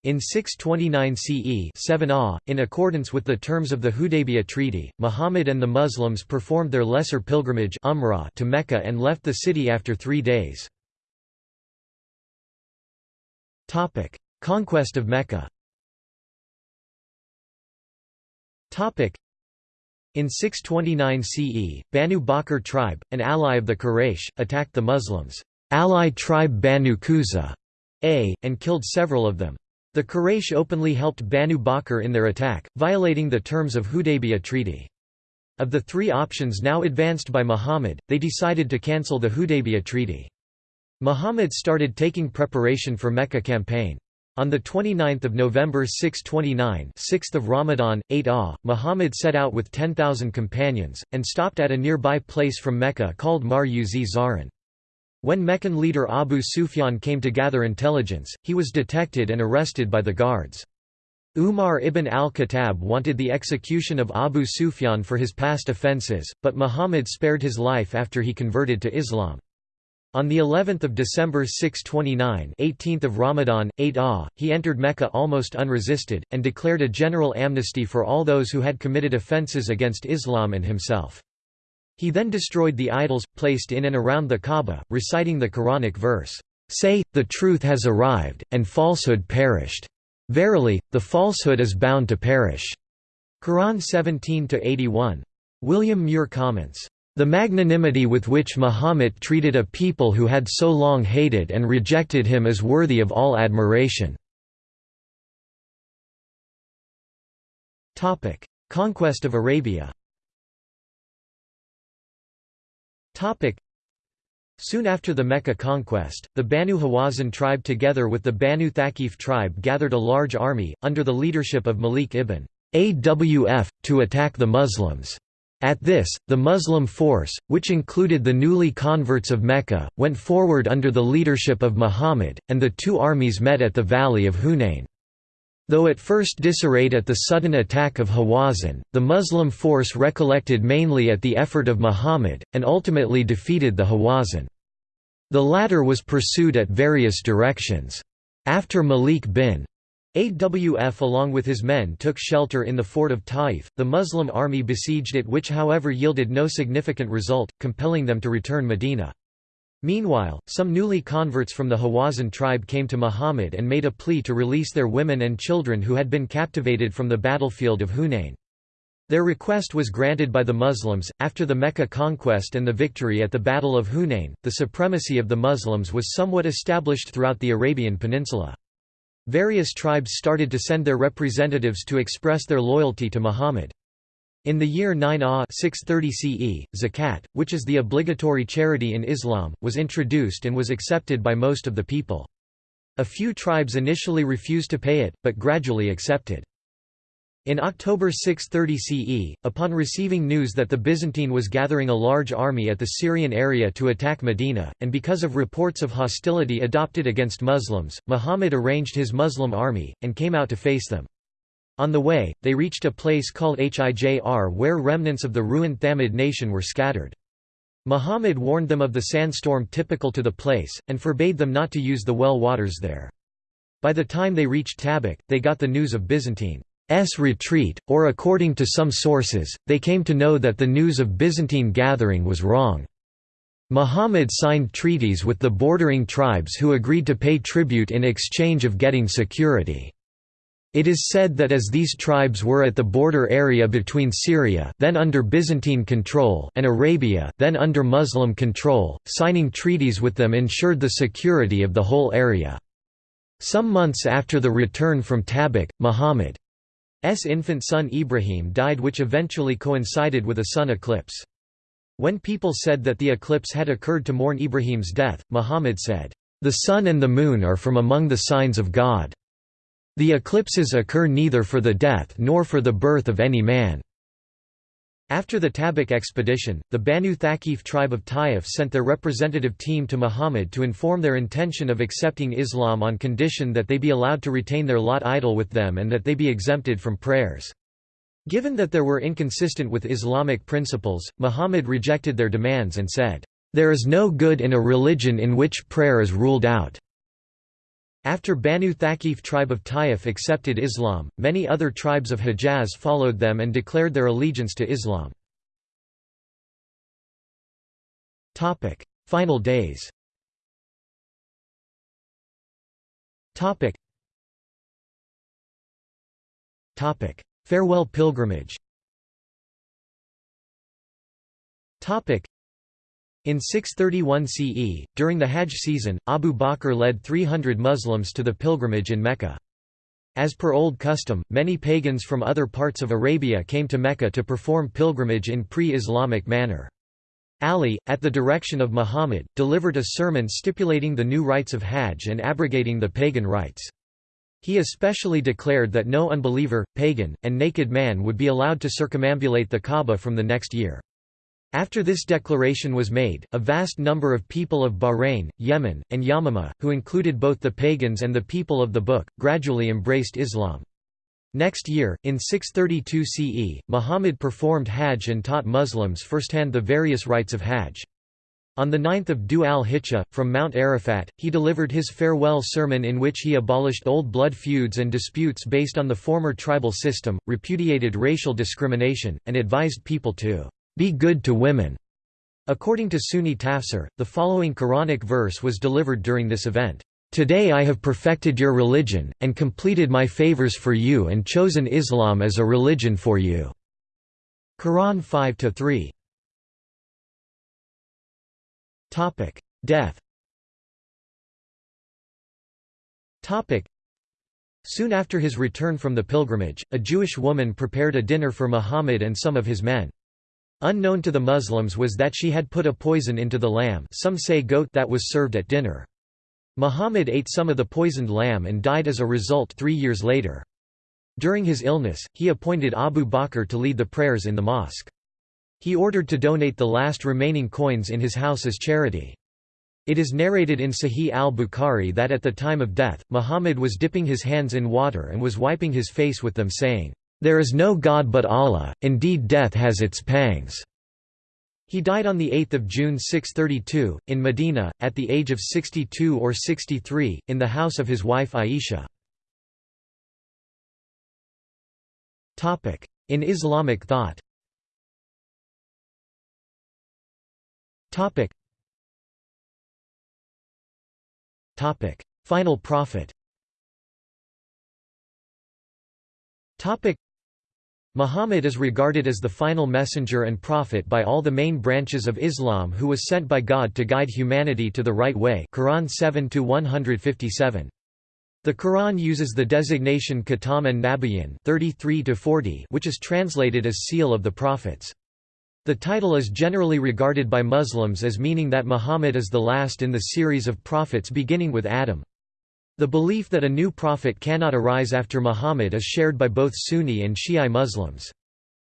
S1: In 629 CE 7 ah, in accordance with the terms of the Hudaybiyah Treaty, Muhammad and the Muslims performed their lesser pilgrimage umrah to Mecca and left the city after three days. Conquest of Mecca in 629 CE, Banu Bakr tribe, an ally of the Quraysh, attacked the Muslims' ally tribe Banu Quza a, and killed several of them. The Quraysh openly helped Banu Bakr in their attack, violating the terms of Hudaybiyah Treaty. Of the three options now advanced by Muhammad, they decided to cancel the Hudaybiyah Treaty. Muhammad started taking preparation for Mecca campaign. On 29 November 629 6th of Ramadan, 8 Ah, Muhammad set out with 10,000 companions, and stopped at a nearby place from Mecca called Mar uz Zaran. When Meccan leader Abu Sufyan came to gather intelligence, he was detected and arrested by the guards. Umar ibn al-Khattab wanted the execution of Abu Sufyan for his past offences, but Muhammad spared his life after he converted to Islam. On the 11th of December 629 18th of Ramadan, 8 Ah, he entered Mecca almost unresisted, and declared a general amnesty for all those who had committed offences against Islam and himself. He then destroyed the idols, placed in and around the Kaaba, reciting the Quranic verse, "'Say, the truth has arrived, and falsehood perished. Verily, the falsehood is bound to perish." Quran 17–81. William Muir comments, the magnanimity with which Muhammad treated a people who had so long hated and rejected him is worthy of all admiration. Conquest of Arabia Soon after the Mecca conquest, the Banu Hawazin tribe together with the Banu Thaqif tribe gathered a large army, under the leadership of Malik ibn Awf, to attack the Muslims. At this, the Muslim force, which included the newly converts of Mecca, went forward under the leadership of Muhammad, and the two armies met at the valley of Hunain. Though at first disarrayed at the sudden attack of Hawazin, the Muslim force recollected mainly at the effort of Muhammad, and ultimately defeated the Hawazin. The latter was pursued at various directions. After Malik bin AWF along with his men took shelter in the fort of Taif, the Muslim army besieged it which however yielded no significant result, compelling them to return Medina. Meanwhile, some newly converts from the Hawazin tribe came to Muhammad and made a plea to release their women and children who had been captivated from the battlefield of Hunain. Their request was granted by the Muslims. After the Mecca conquest and the victory at the Battle of Hunain, the supremacy of the Muslims was somewhat established throughout the Arabian Peninsula. Various tribes started to send their representatives to express their loyalty to Muhammad. In the year 9 Ah 630 CE, zakat, which is the obligatory charity in Islam, was introduced and was accepted by most of the people. A few tribes initially refused to pay it, but gradually accepted. In October 630 CE, upon receiving news that the Byzantine was gathering a large army at the Syrian area to attack Medina, and because of reports of hostility adopted against Muslims, Muhammad arranged his Muslim army, and came out to face them. On the way, they reached a place called Hijr where remnants of the ruined Thamud nation were scattered. Muhammad warned them of the sandstorm typical to the place, and forbade them not to use the well waters there. By the time they reached Tabuk, they got the news of Byzantine S retreat, or according to some sources, they came to know that the news of Byzantine gathering was wrong. Muhammad signed treaties with the bordering tribes who agreed to pay tribute in exchange of getting security. It is said that as these tribes were at the border area between Syria then under Byzantine control and Arabia then under Muslim control, signing treaties with them ensured the security of the whole area. Some months after the return from Tabuk, Muhammad S infant son Ibrahim died which eventually coincided with a sun eclipse. When people said that the eclipse had occurred to mourn Ibrahim's death, Muhammad said, "...the sun and the moon are from among the signs of God. The eclipses occur neither for the death nor for the birth of any man." After the Tabuk expedition, the Banu Thaqif tribe of Taif sent their representative team to Muhammad to inform their intention of accepting Islam on condition that they be allowed to retain their Lat idol with them and that they be exempted from prayers. Given that there were inconsistent with Islamic principles, Muhammad rejected their demands and said, "...there is no good in a religion in which prayer is ruled out." After Banu Thaqif tribe of Taif accepted Islam, many other tribes of Hijaz followed them and declared their allegiance to Islam. Final days. Farewell pilgrimage in 631 CE, during the Hajj season, Abu Bakr led 300 Muslims to the pilgrimage in Mecca. As per old custom, many pagans from other parts of Arabia came to Mecca to perform pilgrimage in pre-Islamic manner. Ali, at the direction of Muhammad, delivered a sermon stipulating the new rites of Hajj and abrogating the pagan rites. He especially declared that no unbeliever, pagan, and naked man would be allowed to circumambulate the Kaaba from the next year. After this declaration was made, a vast number of people of Bahrain, Yemen, and Yamama, who included both the pagans and the people of the book, gradually embraced Islam. Next year, in 632 CE, Muhammad performed Hajj and taught Muslims firsthand the various rites of Hajj. On the 9 Dhu al-Hijjah, from Mount Arafat, he delivered his farewell sermon in which he abolished old blood feuds and disputes based on the former tribal system, repudiated racial discrimination, and advised people to be good to women. According to Sunni tafsir, the following Quranic verse was delivered during this event. Today I have perfected your religion, and completed my favors for you and chosen Islam as a religion for you." Quran 5–3 Death Soon after his return from the pilgrimage, a Jewish woman prepared a dinner for Muhammad and some of his men. Unknown to the Muslims was that she had put a poison into the lamb some say goat that was served at dinner. Muhammad ate some of the poisoned lamb and died as a result three years later. During his illness, he appointed Abu Bakr to lead the prayers in the mosque. He ordered to donate the last remaining coins in his house as charity. It is narrated in Sahih al-Bukhari that at the time of death, Muhammad was dipping his hands in water and was wiping his face with them saying, "'There is no God but Allah, indeed death has its pangs." He died on 8 June 632, in Medina, at the age of 62 or 63, in the house of his wife Aisha. In Islamic thought. Final prophet. Muhammad is regarded as the final messenger and prophet by all the main branches of Islam who was sent by God to guide humanity to the right way Quran 7 157 the Quran uses the designation Khatam an-Nabiyyin 33 which is translated as seal of the prophets. The title is generally regarded by Muslims as meaning that Muhammad is the last in the series of prophets beginning with Adam. The belief that a new prophet cannot arise after Muhammad is shared by both Sunni and Shi'i Muslims.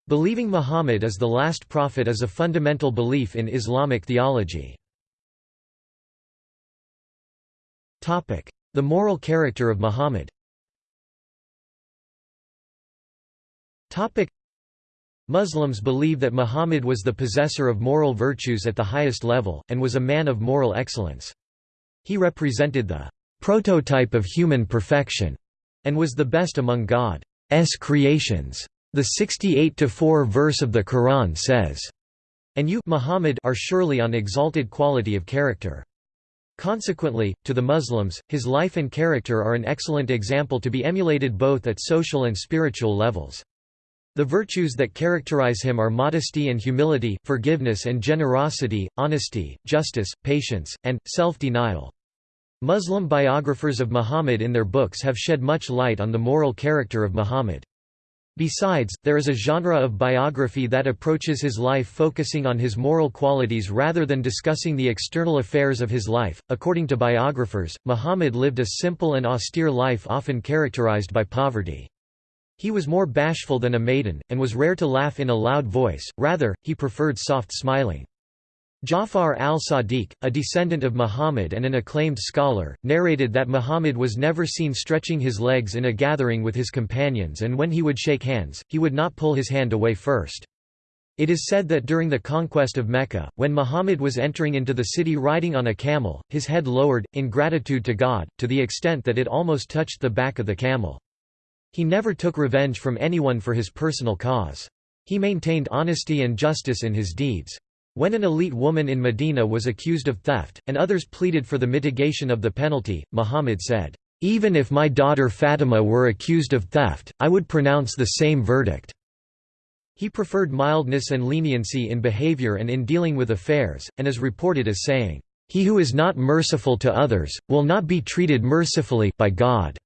S1: Believing Muhammad is the last prophet is a fundamental belief in Islamic theology. The moral character of Muhammad Muslims believe that Muhammad was the possessor of moral virtues at the highest level, and was a man of moral excellence. He represented the prototype of human perfection, and was the best among God's creations. The 68-4 verse of the Quran says, and you Muhammad are surely on exalted quality of character. Consequently, to the Muslims, his life and character are an excellent example to be emulated both at social and spiritual levels. The virtues that characterize him are modesty and humility, forgiveness and generosity, honesty, justice, patience, and, self-denial. Muslim biographers of Muhammad in their books have shed much light on the moral character of Muhammad. Besides, there is a genre of biography that approaches his life focusing on his moral qualities rather than discussing the external affairs of his life. According to biographers, Muhammad lived a simple and austere life often characterized by poverty. He was more bashful than a maiden, and was rare to laugh in a loud voice, rather, he preferred soft smiling. Ja'far al-Sadiq, a descendant of Muhammad and an acclaimed scholar, narrated that Muhammad was never seen stretching his legs in a gathering with his companions and when he would shake hands, he would not pull his hand away first. It is said that during the conquest of Mecca, when Muhammad was entering into the city riding on a camel, his head lowered, in gratitude to God, to the extent that it almost touched the back of the camel. He never took revenge from anyone for his personal cause. He maintained honesty and justice in his deeds. When an elite woman in Medina was accused of theft, and others pleaded for the mitigation of the penalty, Muhammad said, "'Even if my daughter Fatima were accused of theft, I would pronounce the same verdict.'" He preferred mildness and leniency in behavior and in dealing with affairs, and is reported as saying, "'He who is not merciful to others, will not be treated mercifully by God.'"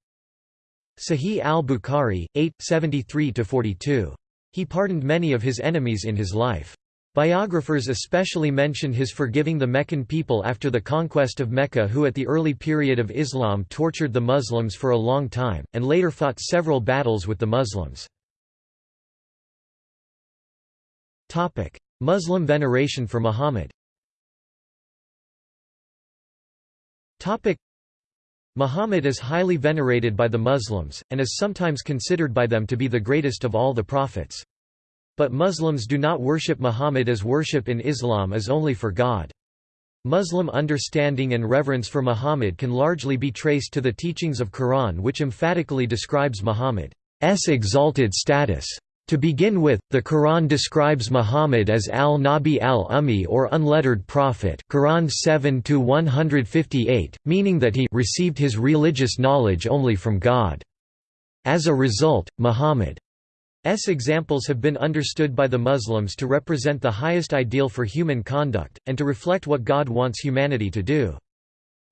S1: Sahih al-Bukhari, 8, 73–42. He pardoned many of his enemies in his life. Biographers especially mention his forgiving the Meccan people after the conquest of Mecca who at the early period of Islam tortured the Muslims for a long time, and later fought several battles with the Muslims. Muslim veneration for Muhammad Muhammad is highly venerated by the Muslims, and is sometimes considered by them to be the greatest of all the prophets. But Muslims do not worship Muhammad as worship in Islam is only for God. Muslim understanding and reverence for Muhammad can largely be traced to the teachings of Quran which emphatically describes Muhammad's exalted status. To begin with, the Quran describes Muhammad as al-Nabi al-Ummi or unlettered prophet Quran 7-158, meaning that he received his religious knowledge only from God. As a result, Muhammad S examples have been understood by the Muslims to represent the highest ideal for human conduct, and to reflect what God wants humanity to do.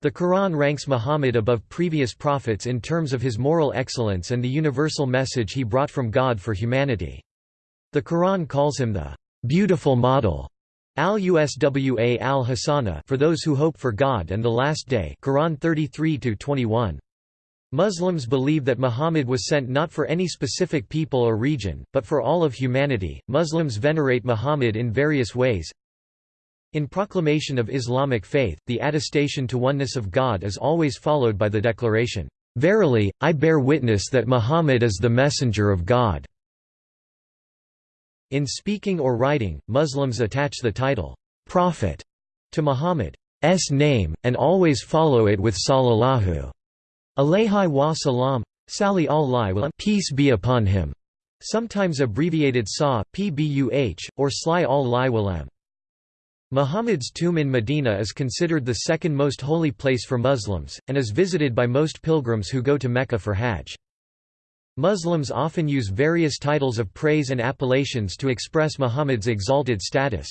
S1: The Quran ranks Muhammad above previous prophets in terms of his moral excellence and the universal message he brought from God for humanity. The Quran calls him the beautiful model al-Uswa al-Hasana for those who hope for God and the Last Day Quran 33 21. Muslims believe that Muhammad was sent not for any specific people or region, but for all of humanity. Muslims venerate Muhammad in various ways. In proclamation of Islamic faith, the attestation to oneness of God is always followed by the declaration, Verily, I bear witness that Muhammad is the messenger of God. In speaking or writing, Muslims attach the title, Prophet, to Muhammad's name, and always follow it with Sallallahu Alayhi wa salam, Sali al peace be upon him, sometimes abbreviated SA, pbuh, or Sli al walam. Muhammad's tomb in Medina is considered the second most holy place for Muslims, and is visited by most pilgrims who go to Mecca for Hajj. Muslims often use various titles of praise and appellations to express Muhammad's exalted status.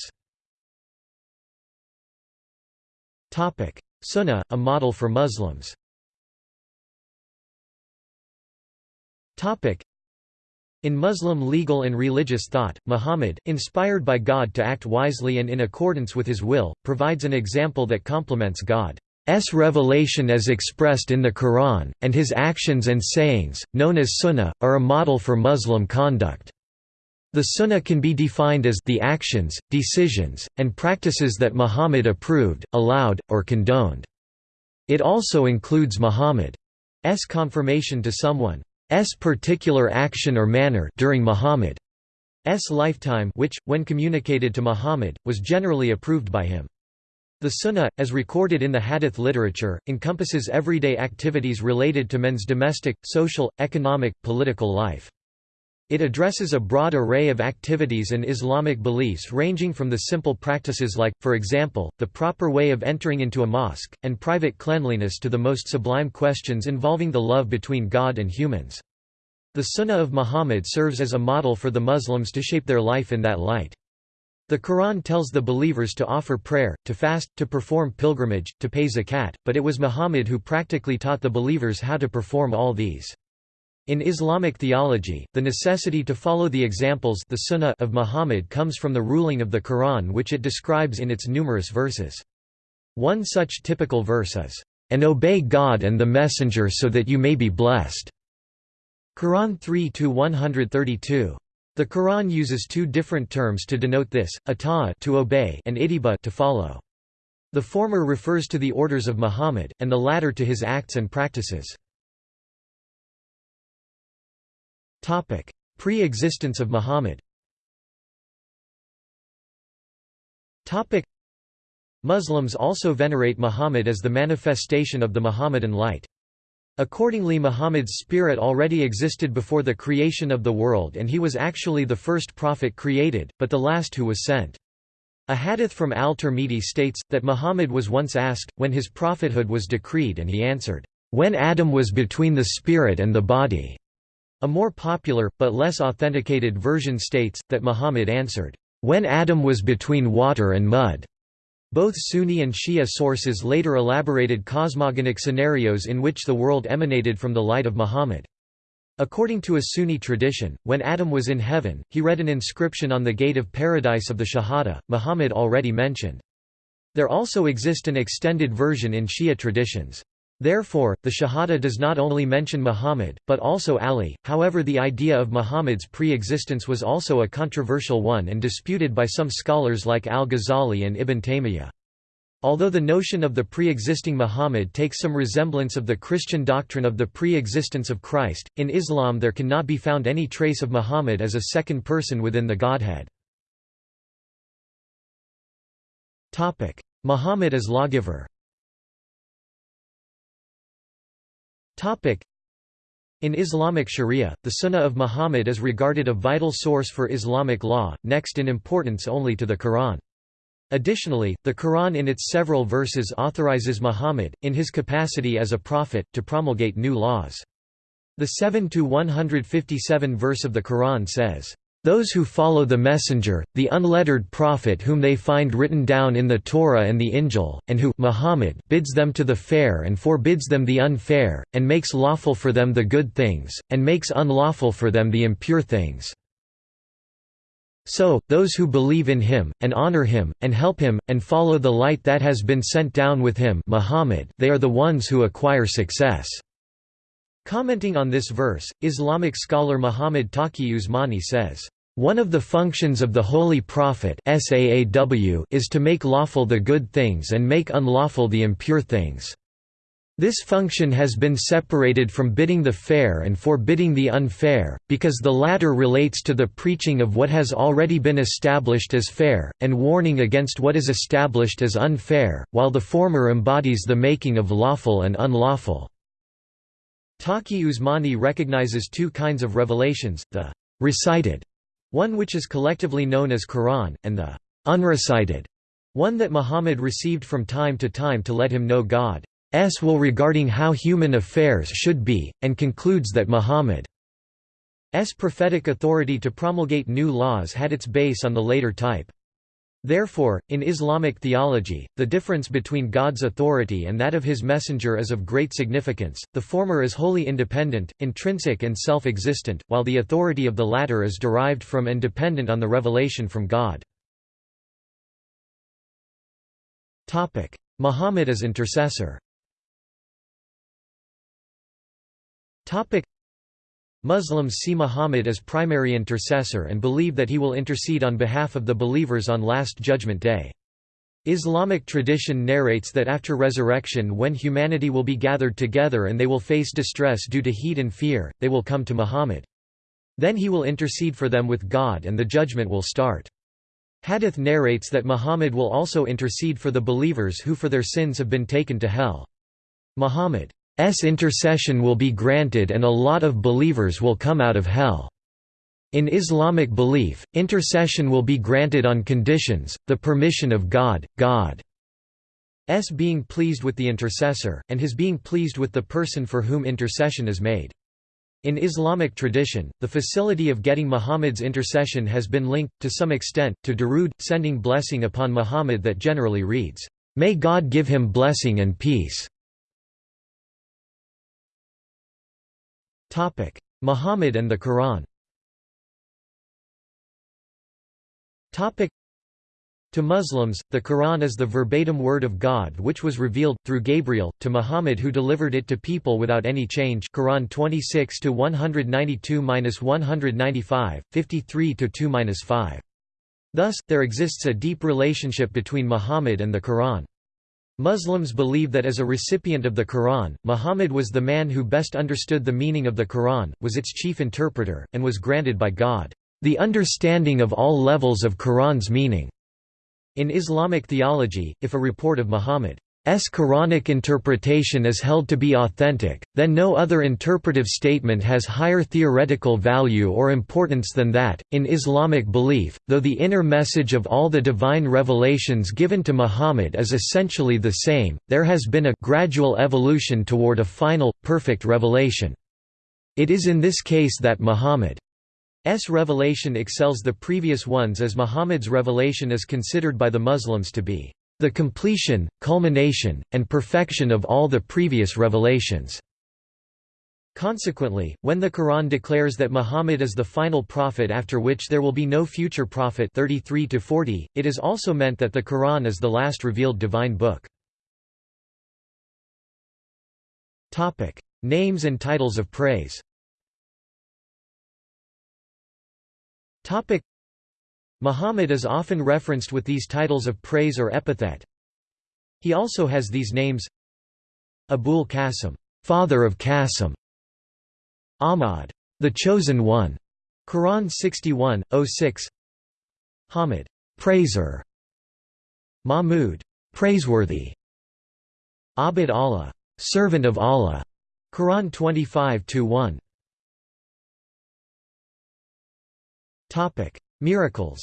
S1: Sunnah, a model for Muslims In Muslim legal and religious thought, Muhammad, inspired by God to act wisely and in accordance with his will, provides an example that complements God's revelation as expressed in the Quran, and his actions and sayings, known as sunnah, are a model for Muslim conduct. The sunnah can be defined as the actions, decisions, and practices that Muhammad approved, allowed, or condoned. It also includes Muhammad's confirmation to someone particular action or manner during Muhammad's lifetime which, when communicated to Muhammad, was generally approved by him. The Sunnah, as recorded in the Hadith literature, encompasses everyday activities related to men's domestic, social, economic, political life. It addresses a broad array of activities and Islamic beliefs ranging from the simple practices like, for example, the proper way of entering into a mosque, and private cleanliness to the most sublime questions involving the love between God and humans. The Sunnah of Muhammad serves as a model for the Muslims to shape their life in that light. The Quran tells the believers to offer prayer, to fast, to perform pilgrimage, to pay zakat, but it was Muhammad who practically taught the believers how to perform all these. In Islamic theology, the necessity to follow the examples the sunnah of Muhammad comes from the ruling of the Quran which it describes in its numerous verses. One such typical verse is, "...and obey God and the Messenger so that you may be blessed." Quran 3-132. The Quran uses two different terms to denote this, ata'a to obey and ittiba to follow. The former refers to the orders of Muhammad, and the latter to his acts and practices. Pre-existence of Muhammad Muslims also venerate Muhammad as the manifestation of the Muhammadan light. Accordingly Muhammad's spirit already existed before the creation of the world and he was actually the first prophet created, but the last who was sent. A hadith from al-Tirmidhi states, that Muhammad was once asked, when his prophethood was decreed and he answered, "...when Adam was between the spirit and the body." A more popular, but less authenticated version states, that Muhammad answered, "...when Adam was between water and mud." Both Sunni and Shia sources later elaborated cosmogonic scenarios in which the world emanated from the light of Muhammad. According to a Sunni tradition, when Adam was in heaven, he read an inscription on the gate of paradise of the Shahada, Muhammad already mentioned. There also exist an extended version in Shia traditions. Therefore, the Shahada does not only mention Muhammad, but also Ali. However, the idea of Muhammad's pre existence was also a controversial one and disputed by some scholars like al Ghazali and Ibn Taymiyyah. Although the notion of the pre-existing Muhammad takes some resemblance of the Christian doctrine of the pre-existence of Christ, in Islam there cannot be found any trace of Muhammad as a second person within the Godhead. Muhammad as lawgiver in Islamic Sharia, the Sunnah of Muhammad is regarded a vital source for Islamic law, next in importance only to the Quran. Additionally, the Quran in its several verses authorizes Muhammad, in his capacity as a prophet, to promulgate new laws. The 7 to 157 verse of the Quran says, those who follow the Messenger, the unlettered prophet whom they find written down in the Torah and the Injil, and who Muhammad bids them to the fair and forbids them the unfair, and makes lawful for them the good things, and makes unlawful for them the impure things. So, those who believe in him, and honor him, and help him, and follow the light that has been sent down with him Muhammad, they are the ones who acquire success. Commenting on this verse, Islamic scholar Muhammad Taqi Usmani says, one of the functions of the Holy Prophet is to make lawful the good things and make unlawful the impure things. This function has been separated from bidding the fair and forbidding the unfair, because the latter relates to the preaching of what has already been established as fair, and warning against what is established as unfair, while the former embodies the making of lawful and unlawful. Taqi Usmani recognizes two kinds of revelations, the recited one which is collectively known as Quran, and the unrecited, one that Muhammad received from time to time to let him know God's will regarding how human affairs should be, and concludes that Muhammad's prophetic authority to promulgate new laws had its base on the later type. Therefore, in Islamic theology, the difference between God's authority and that of his messenger is of great significance, the former is wholly independent, intrinsic and self-existent, while the authority of the latter is derived from and dependent on the revelation from God. Muhammad as intercessor Muslims see Muhammad as primary intercessor and believe that he will intercede on behalf of the believers on Last Judgment Day. Islamic tradition narrates that after resurrection when humanity will be gathered together and they will face distress due to heat and fear, they will come to Muhammad. Then he will intercede for them with God and the judgment will start. Hadith narrates that Muhammad will also intercede for the believers who for their sins have been taken to hell. Muhammad S intercession will be granted and a lot of believers will come out of hell. In Islamic belief, intercession will be granted on conditions, the permission of God, God's being pleased with the intercessor, and his being pleased with the person for whom intercession is made. In Islamic tradition, the facility of getting Muhammad's intercession has been linked, to some extent, to Darood, sending blessing upon Muhammad that generally reads, "'May God give him blessing and peace' Muhammad and the Quran Topic: to Muslims, the Quran is the verbatim word of God which was revealed, through Gabriel, to Muhammad who delivered it to people without any change Quran 26 192–195, 53–2–5. Thus, there exists a deep relationship between Muhammad and the Quran. Muslims believe that as a recipient of the Quran, Muhammad was the man who best understood the meaning of the Quran, was its chief interpreter, and was granted by God, "...the understanding of all levels of Quran's meaning." In Islamic theology, if a report of Muhammad S Quranic interpretation is held to be authentic, then no other interpretive statement has higher theoretical value or importance than that. In Islamic belief, though the inner message of all the divine revelations given to Muhammad is essentially the same, there has been a gradual evolution toward a final, perfect revelation. It is in this case that Muhammad's revelation excels the previous ones as Muhammad's revelation is considered by the Muslims to be the completion, culmination, and perfection of all the previous revelations. Consequently, when the Quran declares that Muhammad is the final prophet after which there will be no future prophet 33 40, it is also meant that the Quran is the last revealed divine book. Names and titles of praise Muhammad is often referenced with these titles of praise or epithet. He also has these names Abul Qasim, father of Qasim, Ahmad, the chosen one, Quran 61, 06, Hamid, praiser, Mahmud, praiseworthy. Abid Allah, servant of Allah. Quran 25-1. Topic: Miracles.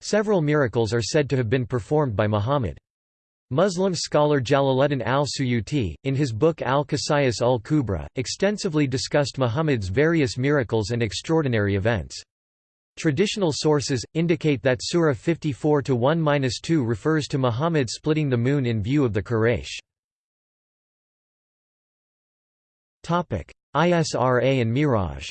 S1: Several miracles are said to have been performed by Muhammad. Muslim scholar Jalaluddin al-Suyuti, in his book Al-Khasais ul-Kubra, extensively discussed Muhammad's various miracles and extraordinary events. Traditional sources, indicate that Surah 54-1-2 refers to Muhammad splitting the moon in view of the Quraysh. Isra and Miraj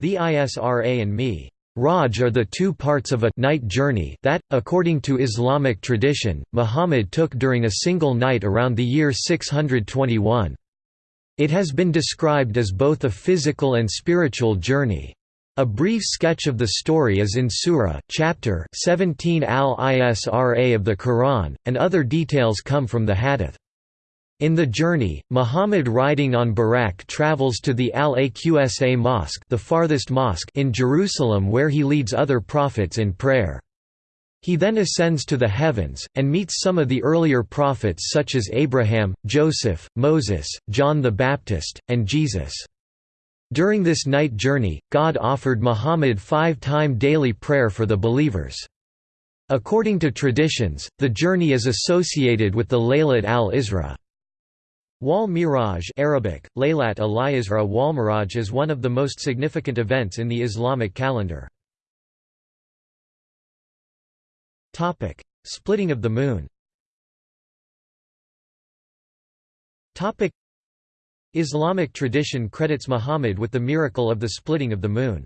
S1: The Isra and Mi Raj are the two parts of a night journey that, according to Islamic tradition, Muhammad took during a single night around the year 621. It has been described as both a physical and spiritual journey. A brief sketch of the story is in Surah, chapter 17 al-Isra of the Quran, and other details come from the Hadith. In the journey, Muhammad riding on Buraq travels to the Al-Aqsa Mosque, the farthest mosque in Jerusalem where he leads other prophets in prayer. He then ascends to the heavens, and meets some of the earlier prophets such as Abraham, Joseph, Moses, John the Baptist, and Jesus. During this night journey, God offered Muhammad five-time daily prayer for the believers. According to traditions, the journey is associated with the Laylat al-Isra. Wal Miraj Arabic, Laylat al-Isra Wal Miraj is one of the most significant events in the Islamic calendar. Topic: Splitting of the moon. Islamic tradition credits Muhammad with the miracle of the splitting of the moon.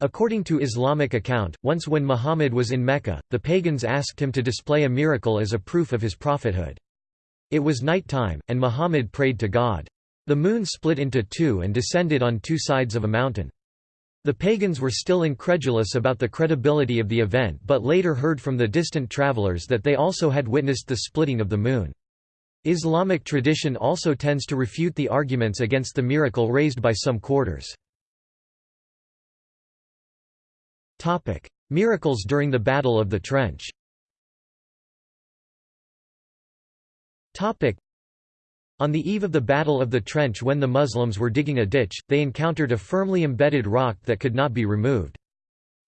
S1: According to Islamic account, once when Muhammad was in Mecca, the pagans asked him to display a miracle as a proof of his prophethood. It was night time, and Muhammad prayed to God. The moon split into two and descended on two sides of a mountain. The pagans were still incredulous about the credibility of the event but later heard from the distant travelers that they also had witnessed the splitting of the moon. Islamic tradition also tends to refute the arguments against the miracle raised by some quarters. Miracles during the Battle of the Trench on the eve of the Battle of the Trench when the Muslims were digging a ditch, they encountered a firmly embedded rock that could not be removed.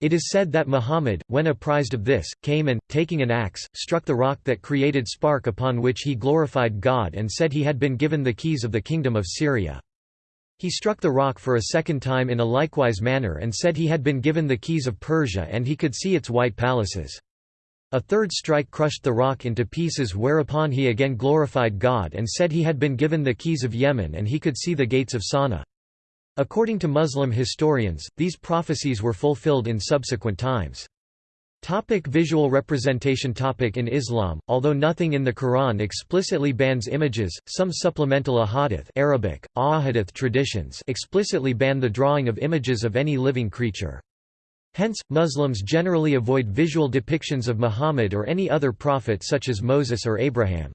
S1: It is said that Muhammad, when apprised of this, came and, taking an axe, struck the rock that created spark upon which he glorified God and said he had been given the keys of the kingdom of Syria. He struck the rock for a second time in a likewise manner and said he had been given the keys of Persia and he could see its white palaces. A third strike crushed the rock into pieces whereupon he again glorified God and said he had been given the keys of Yemen and he could see the gates of Sana'a. According to Muslim historians, these prophecies were fulfilled in subsequent times. Topic visual representation topic In Islam, although nothing in the Quran explicitly bans images, some supplemental ahadith Arabic, ahadith traditions explicitly ban the drawing of images of any living creature. Hence, Muslims generally avoid visual depictions of Muhammad or any other prophet such as Moses or Abraham.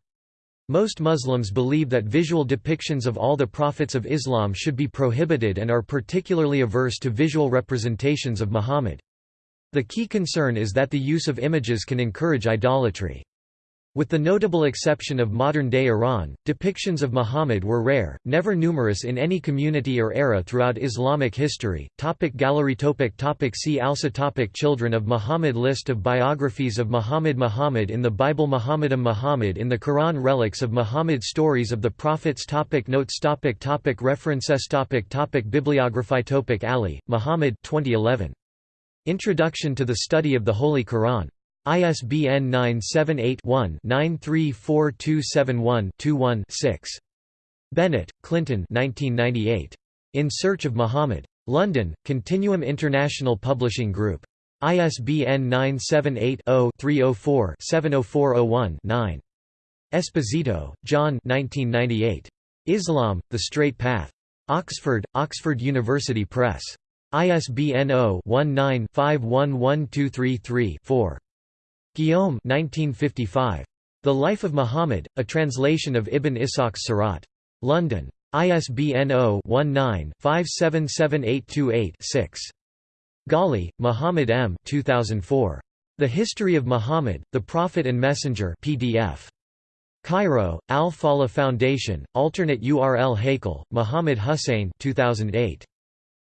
S1: Most Muslims believe that visual depictions of all the prophets of Islam should be prohibited and are particularly averse to visual representations of Muhammad. The key concern is that the use of images can encourage idolatry. With the notable exception of modern-day Iran, depictions of Muhammad were rare, never numerous in any community or era throughout Islamic history. Topic gallery topic topic See also topic Children of Muhammad List of biographies of Muhammad Muhammad in the Bible Muhammadam Muhammad in the Quran Relics of Muhammad Stories of the Prophets topic Notes topic topic References topic topic Bibliography topic Ali, Muhammad 2011. Introduction to the Study of the Holy Quran. ISBN 978-1-934271-21-6. Bennett, Clinton In Search of Muhammad. London, Continuum International Publishing Group. ISBN 978-0-304-70401-9. Esposito, John Islam, The Straight Path. Oxford, Oxford University Press. ISBN 0-19-511233-4. Guillaume 1955. The Life of Muhammad, a translation of Ibn Ishaq's Sirat. London. ISBN 0-19-577828-6. Ghali, Muhammad M. 2004. The History of Muhammad, the Prophet and Messenger PDF. Cairo, Al-Falah Foundation, alternate URL Haykal, Muhammad Hussein 2008.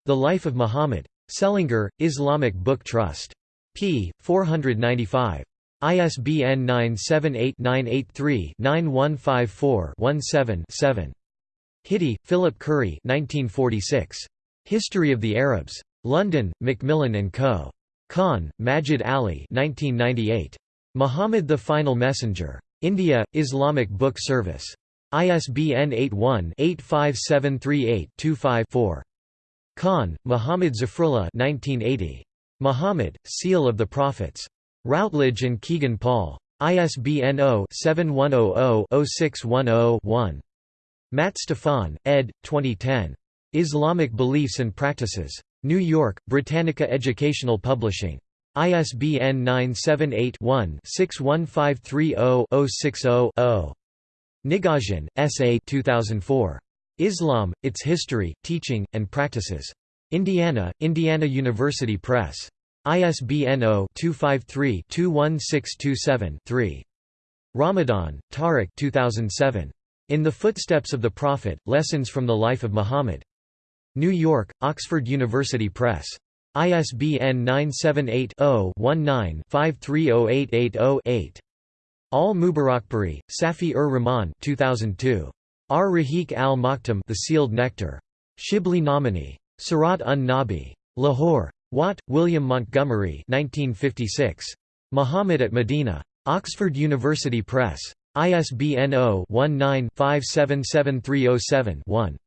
S1: The Life of Muhammad. Selangor, Islamic Book Trust. P. 495. ISBN 978-983-9154-17-7. Hitti, Philip Khuri 1946. History of the Arabs. London, Macmillan & Co. Khan, Majid Ali 1998. Muhammad the Final Messenger. India, Islamic Book Service. ISBN 81-85738-25-4. Khan, Muhammad Zafrullah 1980. Muhammad, Seal of the Prophets. Routledge and Kegan Paul. ISBN 0-7100-0610-1. Matt Stefon, ed. 2010. Islamic Beliefs and Practices. New York, Britannica Educational Publishing. ISBN 978-1-61530-060-0. Nigosian, S. A. 2004. Islam, Its History, Teaching, and Practices. Indiana, Indiana University Press. ISBN 0-253-21627-3. Ramadan, Tariq 2007. In the Footsteps of the Prophet, Lessons from the Life of Muhammad. New York, Oxford University Press. ISBN 978-0-19-530880-8. Al-Mubarakpuri, Safi-ur-Rahman 2002. Ar-Rahiq al-Maktum The Sealed Nectar. Shibli Nomani. Sirat un-Nabi. Lahore. Watt, William Montgomery 1956. Muhammad at Medina. Oxford University Press. ISBN 0-19-577307-1.